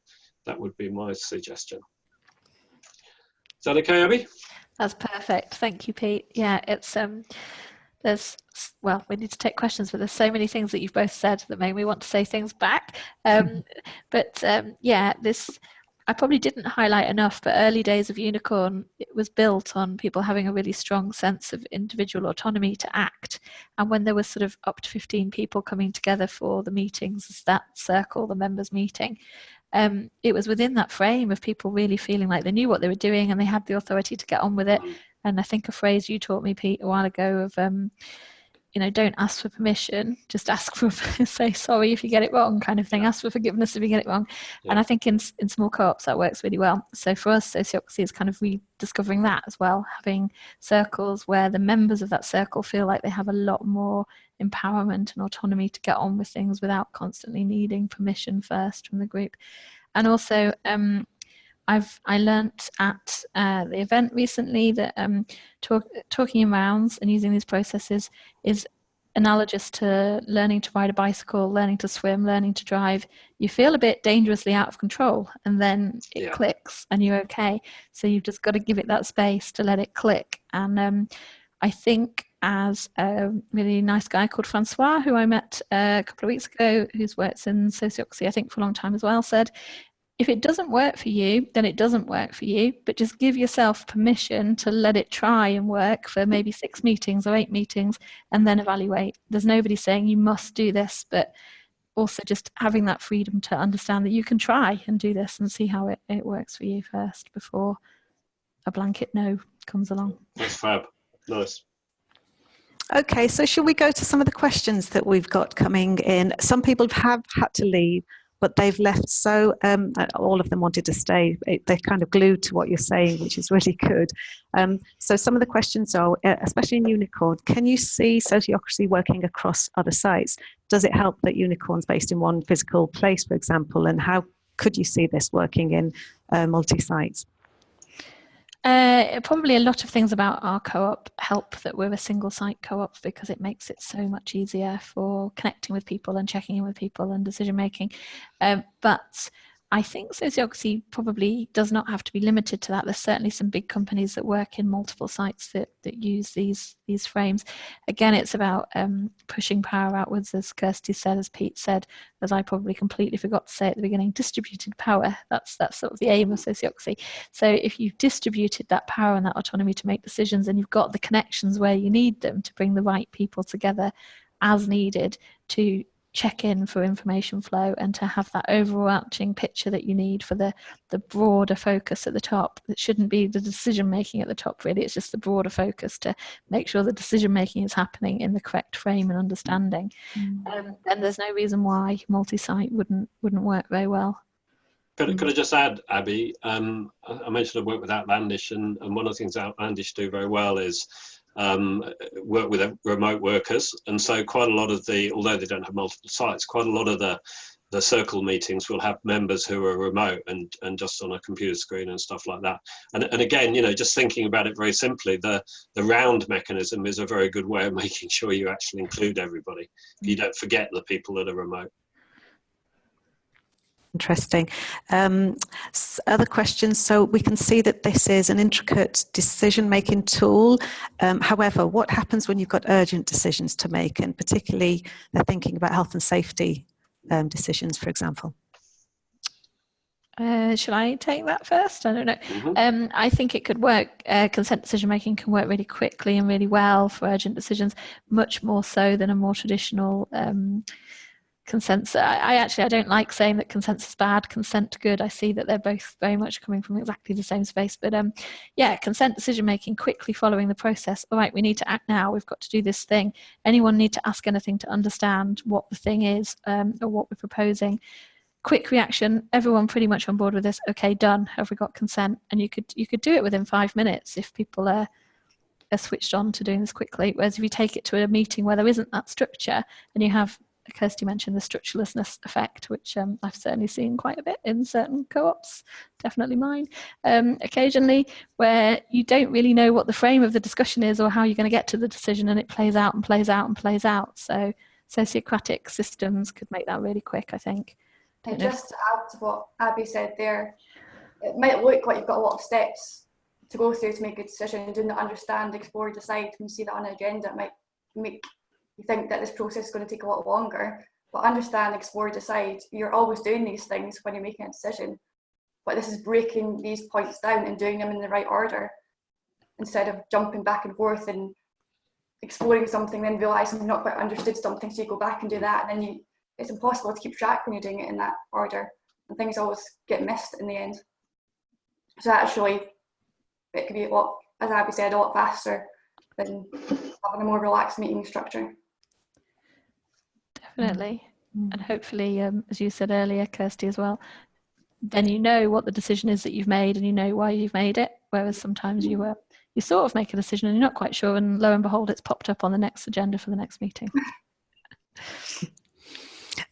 That would be my suggestion. Is that okay, Abby? That's perfect. Thank you, Pete. Yeah, it's um there's well, we need to take questions, but there's so many things that you've both said that make me want to say things back. Um, but um, yeah, this I probably didn't highlight enough, but early days of Unicorn it was built on people having a really strong sense of individual autonomy to act. And when there was sort of up to 15 people coming together for the meetings, that circle, the members meeting, um, it was within that frame of people really feeling like they knew what they were doing and they had the authority to get on with it And I think a phrase you taught me, Pete, a while ago of, um, you know, don't ask for permission, just ask for, say sorry if you get it wrong kind of thing, ask for forgiveness if you get it wrong. Yeah. And I think in, in small co-ops that works really well. So for us, sociocracy is kind of rediscovering that as well, having circles where the members of that circle feel like they have a lot more empowerment and autonomy to get on with things without constantly needing permission first from the group. And also, um, I've I learnt at uh, the event recently that um, talk, talking in rounds and using these processes is analogous to learning to ride a bicycle, learning to swim, learning to drive. You feel a bit dangerously out of control, and then it Yeah. clicks, and you're okay. So you've just got to give it that space to let it click. And um, I think as a really nice guy called Francois, who I met uh, a couple of weeks ago, who's worked in sociocracy, I think, for a long time as well, said, if it doesn't work for you, then it doesn't work for you, but just give yourself permission to let it try and work for maybe six meetings or eight meetings and then evaluate. There's nobody saying you must do this, but also just having that freedom to understand that you can try and do this and see how it, it works for you first before a blanket no comes along. That's fab. Nice. Okay, so shall we go to some of the questions that we've got coming in? Some people have had to leave, but they've left so, um, uh, all of them wanted to stay. They're kind of glued to what you're saying, which is really good. Um, so some of the questions are, uh, especially in Unicorn, can you see sociocracy working across other sites? Does it help that Unicorn's based in one physical place, for example, and how could you see this working in uh, multi-sites? Uh, probably a lot of things about our co-op help that we're a single site co-op because it makes it so much easier for connecting with people and checking in with people and decision making. Um, but I think sociocracy probably does not have to be limited to that. There's certainly some big companies that work in multiple sites that, that use these these frames. Again, it's about um, pushing power outwards, as Kirsty said, as Pete said, as I probably completely forgot to say at the beginning, distributed power. That's that's sort of the aim of sociocracy. So if you've distributed that power and that autonomy to make decisions and you've got the connections where you need them to bring the right people together as needed to check in for information flow and to have that overarching picture that you need for the the broader focus at the top. It shouldn't be the decision making at the top really. It's just the broader focus to make sure the decision making is happening in the correct frame and understanding. Um, and there's no reason why multi-site wouldn't wouldn't work very well. Could, I- could I just add, Abby? Um, I I mentioned I work with Outlandish, and, and one of the things Outlandish do very well is um, work with remote workers. And so, quite a lot of the, although they don't have multiple sites, quite a lot of the the circle meetings will have members who are remote and and just on a computer screen and stuff like that. And and again, you know, just thinking about it very simply, the the round mechanism is a very good way of making sure you actually include everybody. You don't forget the people that are remote. Interesting. Um, other questions? So we can see that this is an intricate decision-making tool. Um, however, what happens when you've got urgent decisions to make, and particularly they're thinking about health and safety um, decisions, for example? uh, should I take that first? I don't know. Mhm. Um, I think it could work. Uh, consent decision making can work really quickly and really well for urgent decisions, much more so than a more traditional um, consensus. I, I actually I don't like saying that consent is bad, consent good. I see that they're both very much coming from exactly the same space. But um, yeah, consent decision making quickly following the process. All right, we need to act now. We've got to do this thing. Anyone need to ask anything to understand what the thing is um, or what we're proposing quick reaction everyone pretty much on board with this okay done have we got consent and you could you could do it within five minutes if people are are switched on to doing this quickly whereas if you take it to a meeting where there isn't that structure and you have Kirsty mentioned the structurelessness effect, which um, I've certainly seen quite a bit in certain co-ops, definitely mine, um, occasionally, where you don't really know what the frame of the discussion is or how you're going to get to the decision and it plays out and plays out and plays out. So sociocratic systems could make that really quick, I think. And know. just to add to what Abby said there, it might look like you've got a lot of steps to go through to make a decision. Do not understand, explore, decide. When you see that on an agenda, it might make you think that this process is going to take a lot longer. But understand, explore, decide. You're always doing these things when you're making a decision. But this is breaking these points down and doing them in the right order instead of jumping back and forth and exploring something, then realizing you've not quite understood something, so you go back and do that, and then you it's impossible to keep track when you're doing it in that order, and things always get missed in the end. So actually, it could be a lot as Abby said, a lot faster than having a more relaxed meeting structure. Definitely. And hopefully, um, as you said earlier, Kirsty, as well, then you know what the decision is that you've made and you know why you've made it. Whereas sometimes you uh, you sort of make a decision and you're not quite sure, and lo and behold, it's popped up on the next agenda for the next meeting.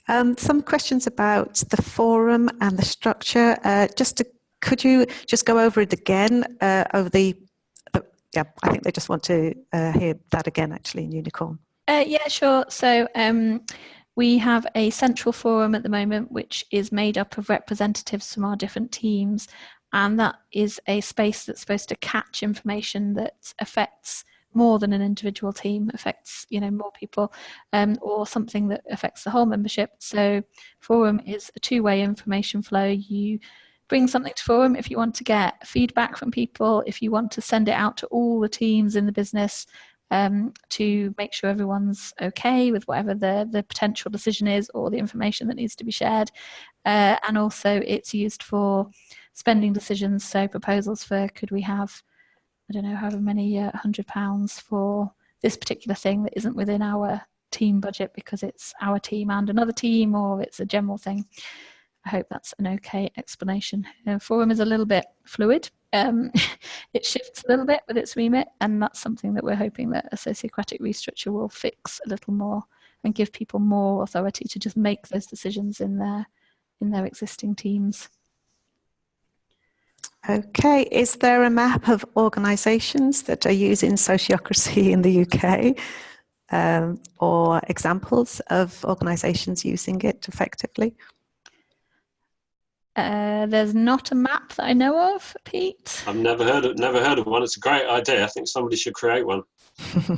Um, some questions about the forum and the structure. Uh, just to, could you just go over it again uh, over the, yeah, I think they just want to uh, hear that again actually in Unicorn. Uh, yeah, sure. So um, we have a central forum at the moment, which is made up of representatives from our different teams. And that is a space that's supposed to catch information that affects more than an individual team affects you know more people um, or something that affects the whole membership so forum is a two-way information flow you bring something to forum if you want to get feedback from people if you want to send it out to all the teams in the business um, to make sure everyone's okay with whatever the, the potential decision is or the information that needs to be shared uh, and also it's used for spending decisions so proposals for could we have I don't know, however many uh, hundred pounds for this particular thing that isn't within our team budget because it's our team and another team or it's a general thing. I hope that's an okay explanation. Uh, forum is a little bit fluid. Um, it shifts a little bit with its remit and that's something that we're hoping that a sociocratic restructure will fix a little more and give people more authority to just make those decisions in their in their existing teams. Okay, is there a map of organisations that are using sociocracy in the UK um, or examples of organisations using it effectively? Uh, there's not a map that I know of, Pete. I've never heard of never heard of one. It's a great idea. I think somebody should create one.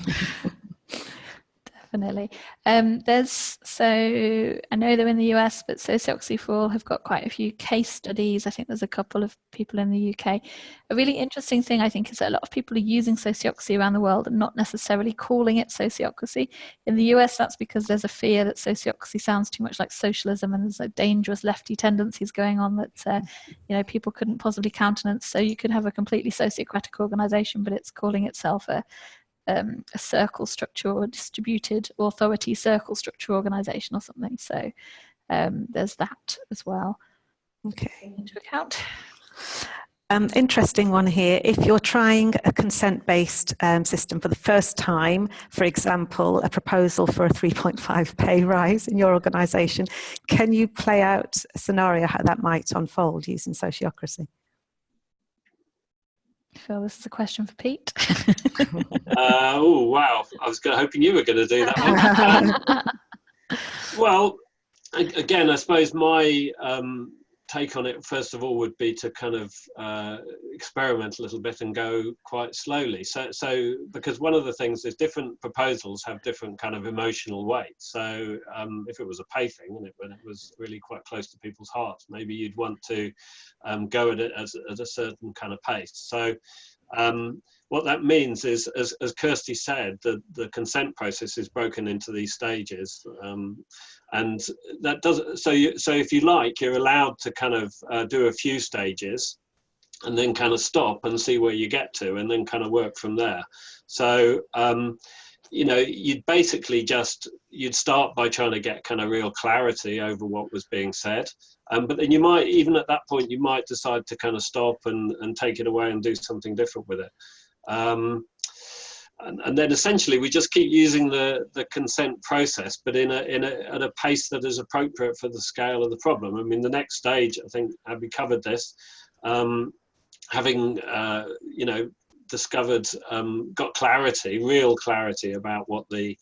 definitely. Um, there's so I know they're in the US, but Sociocracy for All have got quite a few case studies. I think there's a couple of people in the UK. A really interesting thing I think is that a lot of people are using sociocracy around the world and not necessarily calling it sociocracy. In the US, that's because there's a fear that sociocracy sounds too much like socialism and there's a dangerous lefty tendencies going on that uh, you know people couldn't possibly countenance. So you could have a completely sociocratic organization, but it's calling itself a um, a circle structure or a distributed authority circle structure organization or something. So um, there's that as well. Okay. Into account. Um, interesting one here. If you're trying a consent-based um, system for the first time, for example, a proposal for a 3.5 pay rise in your organisation, can you play out a scenario how that might unfold using sociocracy? Phil, this is a question for Pete. uh, oh wow! I was hoping you were going to do that one. well, again, I suppose my um, take on it, first of all, would be to kind of uh, experiment a little bit and go quite slowly. So, so because one of the things is different proposals have different kind of emotional weight. So, um, if it was a pay thing and it, when it was really quite close to people's hearts, maybe you'd want to um, go at it as, at a certain kind of pace. So, um, what that means is, as, as Kirsty said, the, the consent process is broken into these stages. Um, and that does, so, you, so if you like, you're allowed to kind of uh, do a few stages and then kind of stop and see where you get to and then kind of work from there. So, um, you know, you'd basically just, you'd start by trying to get kind of real clarity over what was being said. Um, but then you might, even at that point, you might decide to kind of stop and, and take it away and do something different with it. Um, and, and, then essentially we just keep using the, the consent process, but in a, in a, at a pace that is appropriate for the scale of the problem. I mean, the next stage, I think, Abby covered this, um, having, uh, you know, discovered, um, got clarity, real clarity about what the,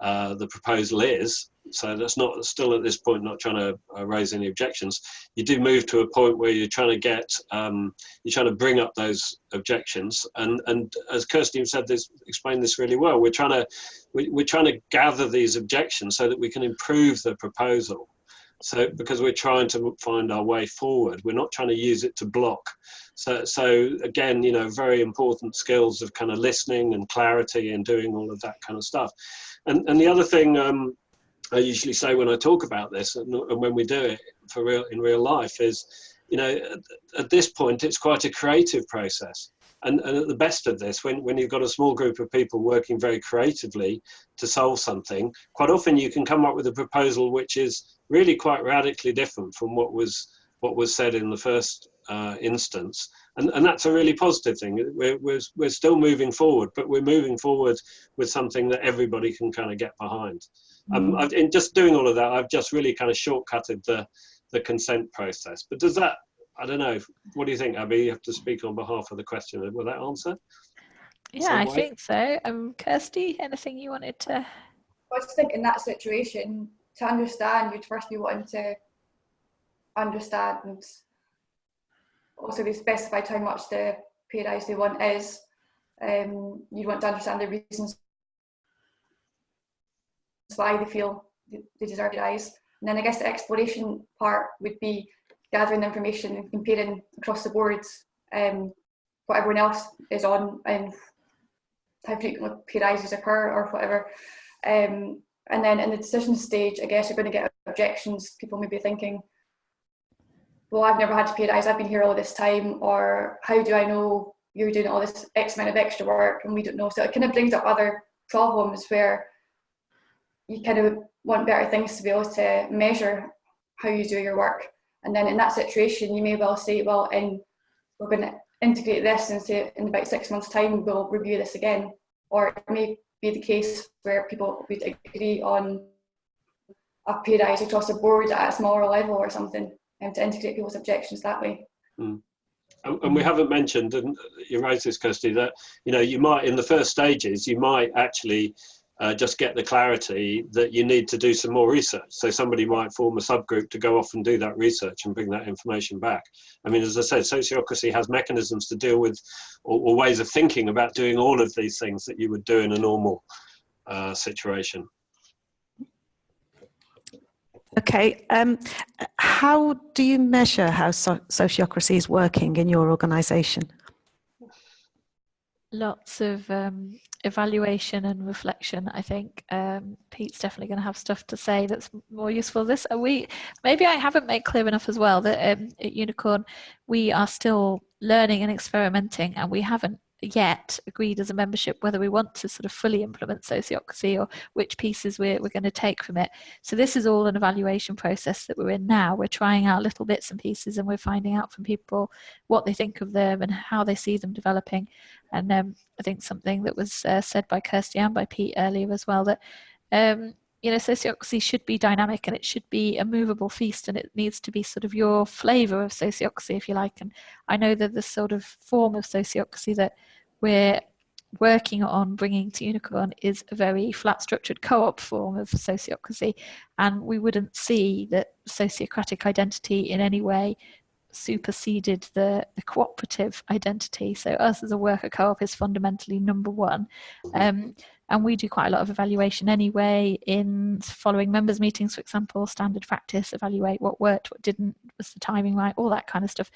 uh, the proposal is, so that's not still at this point not trying to uh, raise any objections. You do move to a point where you're trying to get um, you're trying to bring up those objections, and and as Kirsty said this explained this really well. We're trying to we, we're trying to gather these objections so that we can improve the proposal. So because we're trying to find our way forward, we're not trying to use it to block. So so again, you know, very important skills of kind of listening and clarity and doing all of that kind of stuff. And and the other thing. Um, I usually say when I talk about this and, and, when we do it for real in real life is, you know, at, at, this point it's quite a creative process. and, and at the best of this, when, when you've got a small group of people working very creatively to solve something, quite often you can come up with a proposal which is really quite radically different from what was what was said in the first uh, instance. And, and that's a really positive thing. We're, we're, we're still moving forward, but we're moving forward with something that everybody can kind of get behind. Um, I've, in just doing all of that, I've just really kind of shortcutted the, the consent process. But does that, I don't know, what do you think, Abby? You have to speak on behalf of the question. Will that answer? Yeah, I think so. Um, Kirsty, anything you wanted to? I just think in that situation, to understand, you'd first be wanting to understand also they specified how much the pay rise they want is. Um, you'd want to understand the reasons why they feel they deserve a rise. And then I guess the exploration part would be gathering the information and comparing across the boards um, what everyone else is on and how frequently pay rises occur or whatever. Um, and then in the decision stage, I guess you're going to get objections. People may be thinking, well, I've never had to a rise, I've been here all this time, or how do I know you're doing all this X amount of extra work and we don't know? So it kind of brings up other problems where you kind of want better things to be able to measure how you do your work. And then in that situation, you may well say, well, and we're going to integrate this and say in about six months' time, we'll review this again. Or it may be the case where people would agree on a pay rise across the board at a smaller level or something and to integrate people's objections that way. Mm. And, and we haven't mentioned, and you raised this, Kirsty, that you know you might in the first stages you might actually uh, just get the clarity that you need to do some more research. So somebody might form a subgroup to go off and do that research and bring that information back. I mean, as I said, sociocracy has mechanisms to deal with or, or ways of thinking about doing all of these things that you would do in a normal uh, situation. Okay, um, how do you measure how so sociocracy is working in your organisation? Lots of um, evaluation and reflection. I think um, Pete's definitely going to have stuff to say that's more useful. This uh, we maybe I haven't made clear enough as well that um, at Unicorn we are still learning and experimenting, and we haven't yet agreed as a membership whether we want to sort of fully implement sociocracy or which pieces we're, we're going to take from it. So this is all an evaluation process that we're in now. We're trying out little bits and pieces and we're finding out from people what they think of them and how they see them developing. And um, I think something that was uh, said by Kirsty and by Pete earlier as well that um, you know, sociocracy should be dynamic and it should be a movable feast and it needs to be sort of your flavor of sociocracy, if you like. And I know that the sort of form of sociocracy that we're working on bringing to Unicorn is a very flat structured co-op form of sociocracy and we wouldn't see that sociocratic identity in any way superseded the, the cooperative identity. So us as a worker co-op is fundamentally number one. Um, and we do quite a lot of evaluation anyway in following members meetings, for example, standard practice, evaluate what worked, what didn't, was the timing right, all that kind of stuff.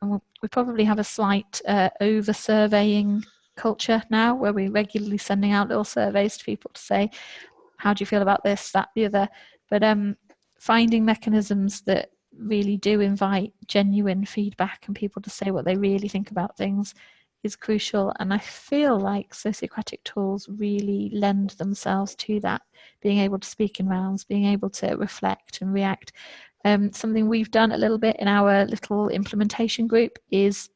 And we probably have a slight uh, over surveying culture now where we're regularly sending out little surveys to people to say, how do you feel about this, that, the other. But um, finding mechanisms that really do invite genuine feedback and people to say what they really think about things is crucial. And I feel like sociocratic tools really lend themselves to that, being able to speak in rounds, being able to reflect and react. Um, something we've done a little bit in our little implementation group is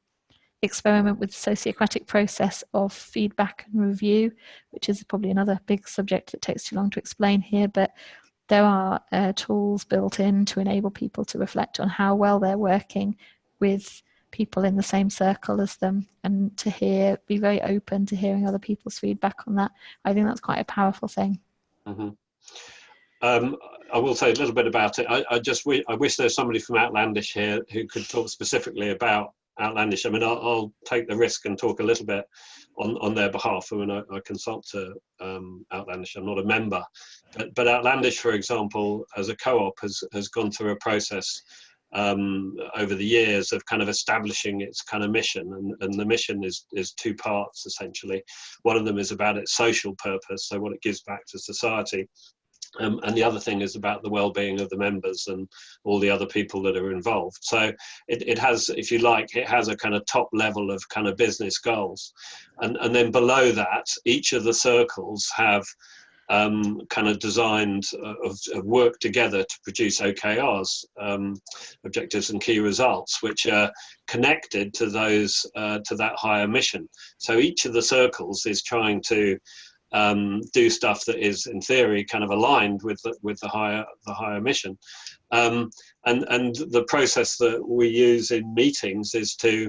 experiment with the sociocratic process of feedback and review, which is probably another big subject that takes too long to explain here, but there are uh, tools built in to enable people to reflect on how well they're working with people in the same circle as them and to hear, be very open to hearing other people's feedback on that. I think that's quite a powerful thing. Mm -hmm. um, I will say a little bit about it. I, I just I wish there's somebody from Outlandish here who could talk specifically about Outlandish. I mean, I'll, I'll take the risk and talk a little bit on, on their behalf. I mean, I, I consult to um, Outlandish. I'm not a member, but, but Outlandish, for example, as a co-op, has has gone through a process um, over the years of kind of establishing its kind of mission. And, and the mission is, is two parts essentially. One of them is about its social purpose, so what it gives back to society. Um, and the other thing is about the well-being of the members and all the other people that are involved. So it, it has, if you like, it has a kind of top level of kind of business goals. And, and then below that, each of the circles have um, kind of designed uh, of, of, work together to produce OKRs, um, objectives and key results, which are connected to those uh, to that higher mission. So each of the circles is trying to um, do stuff that is, in theory, kind of aligned with the, with the higher the higher mission. Um, and and the process that we use in meetings is to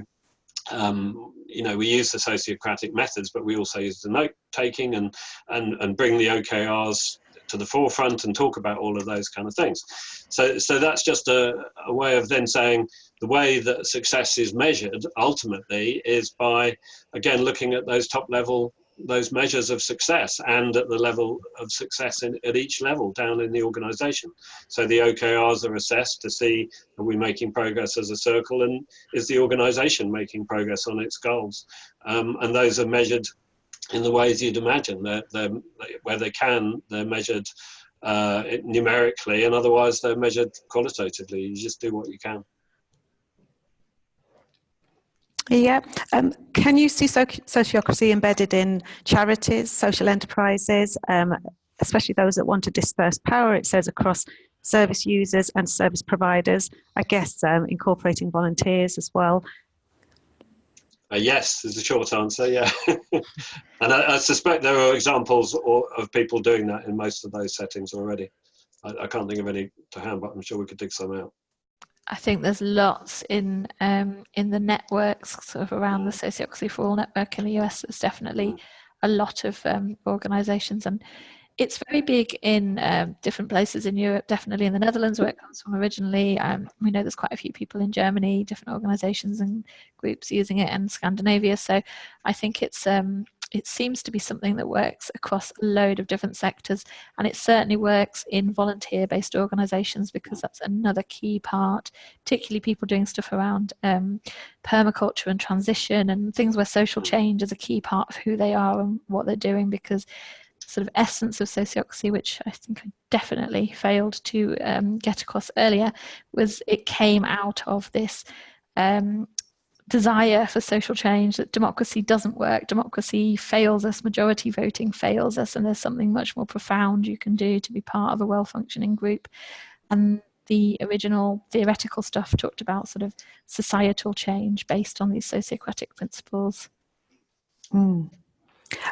um, you know, we use the Sociocratic methods, but we also use the note taking and, and, and bring the OKRs to the forefront and talk about all of those kind of things. So, so that's just a, a way of then saying the way that success is measured ultimately is by, again, looking at those top level those measures of success and at the level of success in, at each level down in the organization. So the OKRs are assessed to see are we making progress as a circle and is the organization making progress on its goals? Um, and those are measured in the ways you'd imagine. They're, they're, where they can, they're measured uh, numerically and otherwise they're measured qualitatively. You just do what you can. Yeah. Um, can you see so sociocracy embedded in charities, social enterprises, um, especially those that want to disperse power? It says across service users and service providers, I guess um, incorporating volunteers as well. Uh, yes, is the short answer, yeah. and I, I, suspect there are examples or, of people doing that in most of those settings already. I, I can't think of any to hand, but I'm sure we could dig some out. I think there's lots in um, in the networks sort of around the Sociocracy for All network in the US. There's definitely a lot of um, organisations, and it's very big in um, different places in Europe. Definitely in the Netherlands, where it comes from originally. Um, we know there's quite a few people in Germany, different organisations and groups using it, and Scandinavia. So I think it's um, it seems to be something that works across a load of different sectors and it certainly works in volunteer based organizations because that's another key part particularly people doing stuff around um, permaculture and transition and things where social change is a key part of who they are and what they're doing because sort of essence of sociocracy, which I think I definitely failed to um, get across earlier, was it came out of this um, desire for social change that democracy doesn't work. Democracy fails us majority voting fails us and there's something much more profound you can do to be part of a well-functioning group. And the original theoretical stuff talked about sort of societal change based on these sociocratic principles. Mm.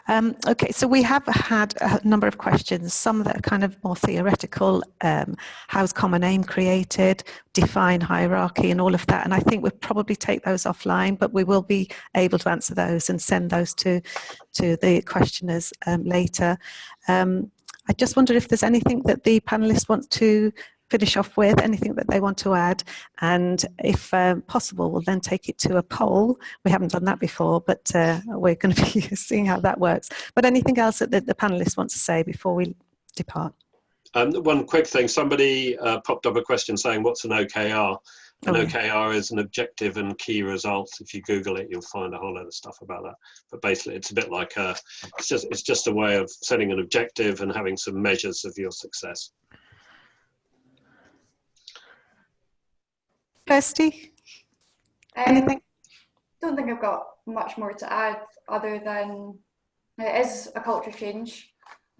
Um, okay, so we have had a number of questions, some that are kind of more theoretical, um, how's common aim created, define hierarchy and all of that. And I think we'll probably take those offline, but we will be able to answer those and send those to, to the questioners um, later. Um, I just wonder if there's anything that the panelists want to finish off with, anything that they want to add, and if um, possible, we'll then take it to a poll. We haven't done that before, but uh, we're going to be seeing how that works. But anything else that the, the panelists want to say before we depart? Um, one quick thing, somebody uh, popped up a question saying, what's an OKR? An oh, OKR yeah. is an objective and key results. If you Google it, you'll find a whole lot of stuff about that. But basically, it's a bit like a, it's just it's just a way of setting an objective and having some measures of your success. Kirsty? Um, Anything? don't think I've got much more to add other than it is a culture change.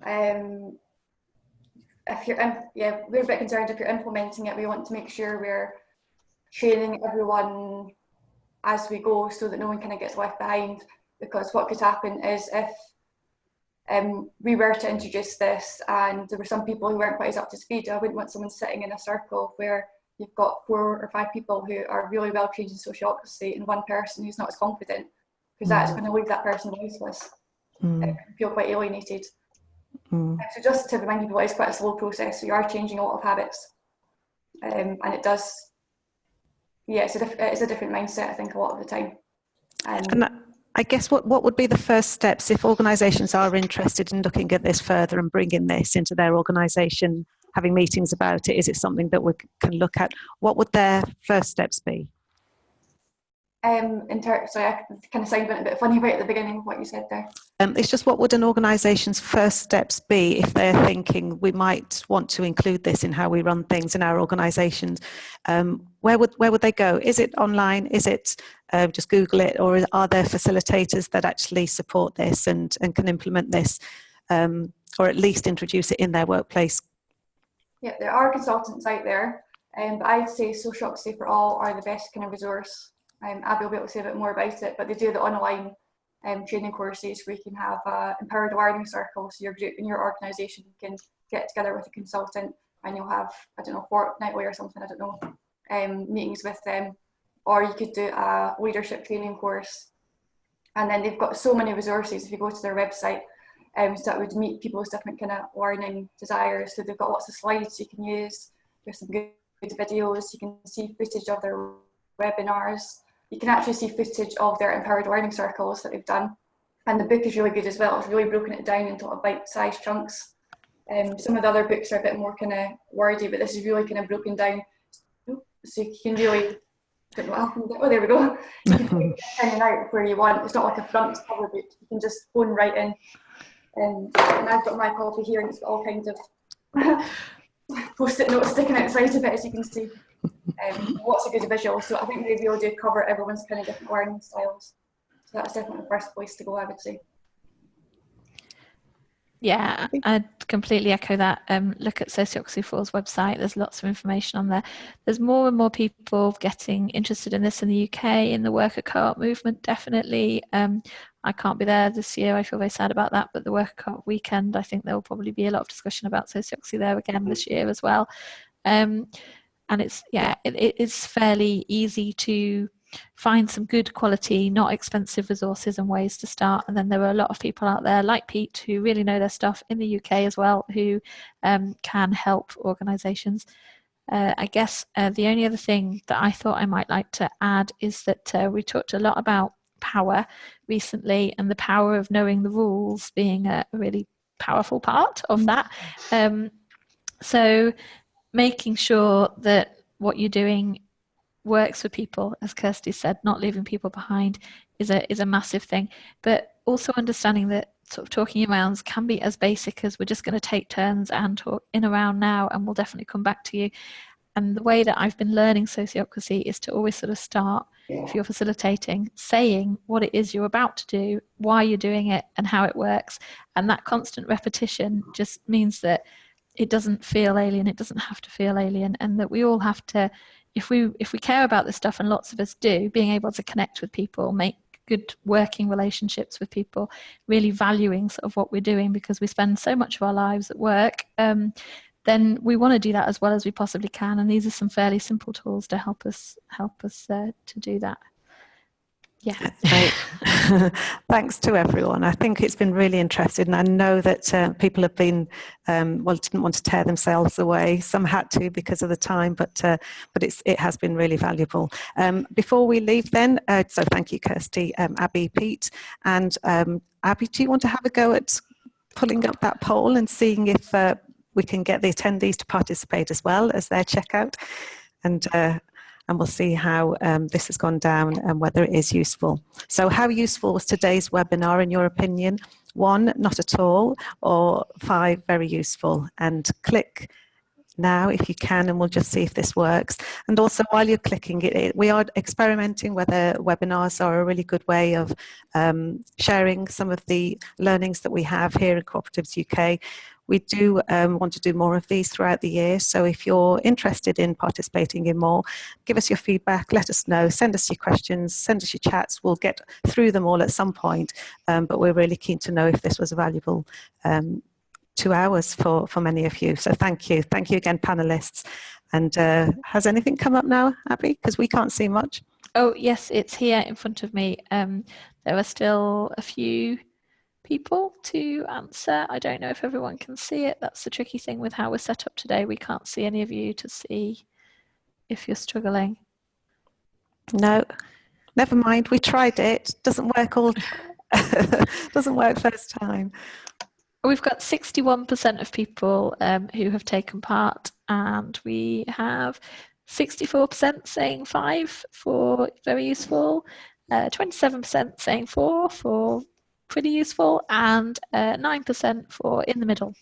Um, if you're, in, yeah, we're a bit concerned if you're implementing it, we want to make sure we're training everyone as we go so that no one kind of gets left behind because what could happen is if um, we were to introduce this and there were some people who weren't quite as up to speed, I wouldn't want someone sitting in a circle where you've got four or five people who are really well trained in sociocracy and one person who's not as confident because mm. that's going to leave that person voiceless mm. feel quite alienated mm. so just to remind people it's quite a slow process so you are changing a lot of habits um, and it does yeah it's a, it's a different mindset I think a lot of the time um, and that, I guess what, what would be the first steps if organisations are interested in looking at this further and bringing this into their organisation having meetings about it? Is it something that we can look at? What would their first steps be? Um, in sorry, I kind of sounded a bit funny right at the beginning of what you said there. Um, it's just what would an organisation's first steps be if they're thinking we might want to include this in how we run things in our organisations? Um, where would where would they go? Is it online? Is it uh, just Google it, or are there facilitators that actually support this and and can implement this, um, or at least introduce it in their workplace? Yeah, there are consultants out there, um, but I'd say Sociocracy for All are the best kind of resource um, Abby will be able to say a bit more about it, but they do the online um, training courses where you can have uh, empowered learning circles. So your group in your organisation can get together with a consultant and you'll have, I don't know, fortnightly or something, I don't know, um, meetings with them. Or you could do a leadership training course. And then they've got so many resources if you go to their website um, so that would meet people's different kind of learning desires. So they've got lots of slides you can use. There's some good videos. You can see footage of their webinars you can actually see footage of their empowered learning circles that they've done. And the book is really good as well. It's really broken it down into bite-sized chunks. Um, some of the other books are a bit more kind of wordy, but this is really kind of broken down. So you can really, oh there we go. You can and out where you want. It's not like a front cover book. You can just phone right in. Um, and I've got my copy here and it's got all kinds of post-it notes sticking outside of it as you can see um, what's a good visual. So I think maybe we'll do cover everyone's kind of different learning styles. So that's definitely the first place to go, I would say. Yeah, I'd completely echo that. Um, look at Sociocracy 4's website. There's lots of information on there. There's more and more people getting interested in this in the UK, in the worker co-op movement, definitely. Um, I can't be there this year. I feel very sad about that. But the worker co-op weekend, I think there will probably be a lot of discussion about Sociocracy there again this year as well. Um, and it's yeah it, it is fairly easy to find some good quality not expensive resources and ways to start. And then there are a lot of people out there like pete who really know their stuff in the uk as well who um, can help organizations. Uh, i guess uh, the only other thing that i thought i might like to add is that uh, we talked a lot about power recently and the power of knowing the rules being a really powerful part of that. Um, so making sure that what you're doing works for people, as Kirsty said, not leaving people behind is a is a massive thing. But also understanding that sort of talking arounds can be as basic as we're just going to take turns and talk in around now, and we'll definitely come back to you. And the way that I've been learning sociocracy is to always sort of start, if you're facilitating, saying what it is you're about to do, why you're doing it, and how it works. And that constant repetition just means that it doesn't feel alien it doesn't have to feel alien and that we all have to if we if we care about this stuff and lots of us do being able to connect with people make good working relationships with people really valuing sort of what we're doing because we spend so much of our lives at work um, then we want to do that as well as we possibly can and these are some fairly simple tools to help us help us uh, to do that yeah. Thanks to everyone. I think it's been really interesting. And I know that uh, people have been, um, well, didn't want to tear themselves away. Some had to because of the time, but uh, but it's it has been really valuable. Um, before we leave, then, uh, so thank you, Kirsty, um, Abby, Pete, and um, Abby. Do you want to have a go at pulling up that poll and seeing if uh, we can get the attendees to participate as well as their checkout? And uh, and we'll see how um, this has gone down and whether it is useful. So how useful was today's webinar in your opinion? One, not at all, or five, very useful. And click now if you can and we'll just see if this works and also while you're clicking it, it we are experimenting whether webinars are a really good way of um, sharing some of the learnings that we have here in Cooperatives UK we do um, want to do more of these throughout the year. So if you're interested in participating in more, give us your feedback, let us know, send us your questions, send us your chats. We'll get through them all at some point. Um, but we're really keen to know if this was a valuable um, two hours for, for many of you. So thank you. Thank you again, panelists. And uh, has anything come up now, Abby? Because we can't see much. Oh, yes, it's here in front of me. Um, there are still a few people to answer. I don't know if everyone can see it. That's the tricky thing with how we're set up today. We can't see any of you to see if you're struggling. No, never mind. We tried it. Doesn't work all. doesn't work first time. We've got 61% of people um, who have taken part, and we have 64% saying five for very useful, uh, 27% saying four for pretty useful, and uh, 9% for in the middle.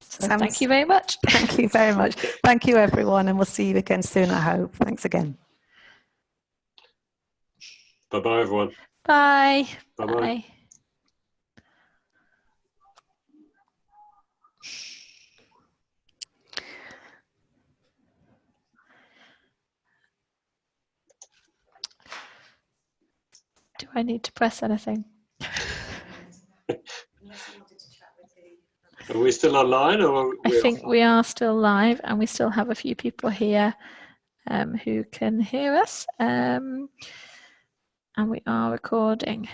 So Sounds- thank you very much. Thank you very much. Thank you, everyone, and we'll see you again soon, I hope. Thanks again. Bye bye, everyone. Bye. Bye Do I need to press anything? Are we still online or? I think we are still live and we still have a few people here um, who can hear us. Um, and we are recording.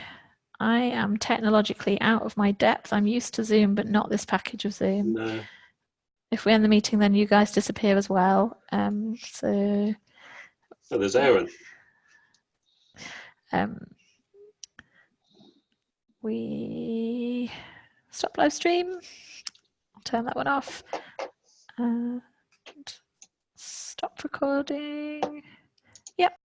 I am technologically out of my depth. I'm used to Zoom, but not this package of Zoom. No. If we end the meeting, then you guys disappear as well. Um, so Oh, there's Aaron. um, we stop live stream. Turn that one off. And stop recording.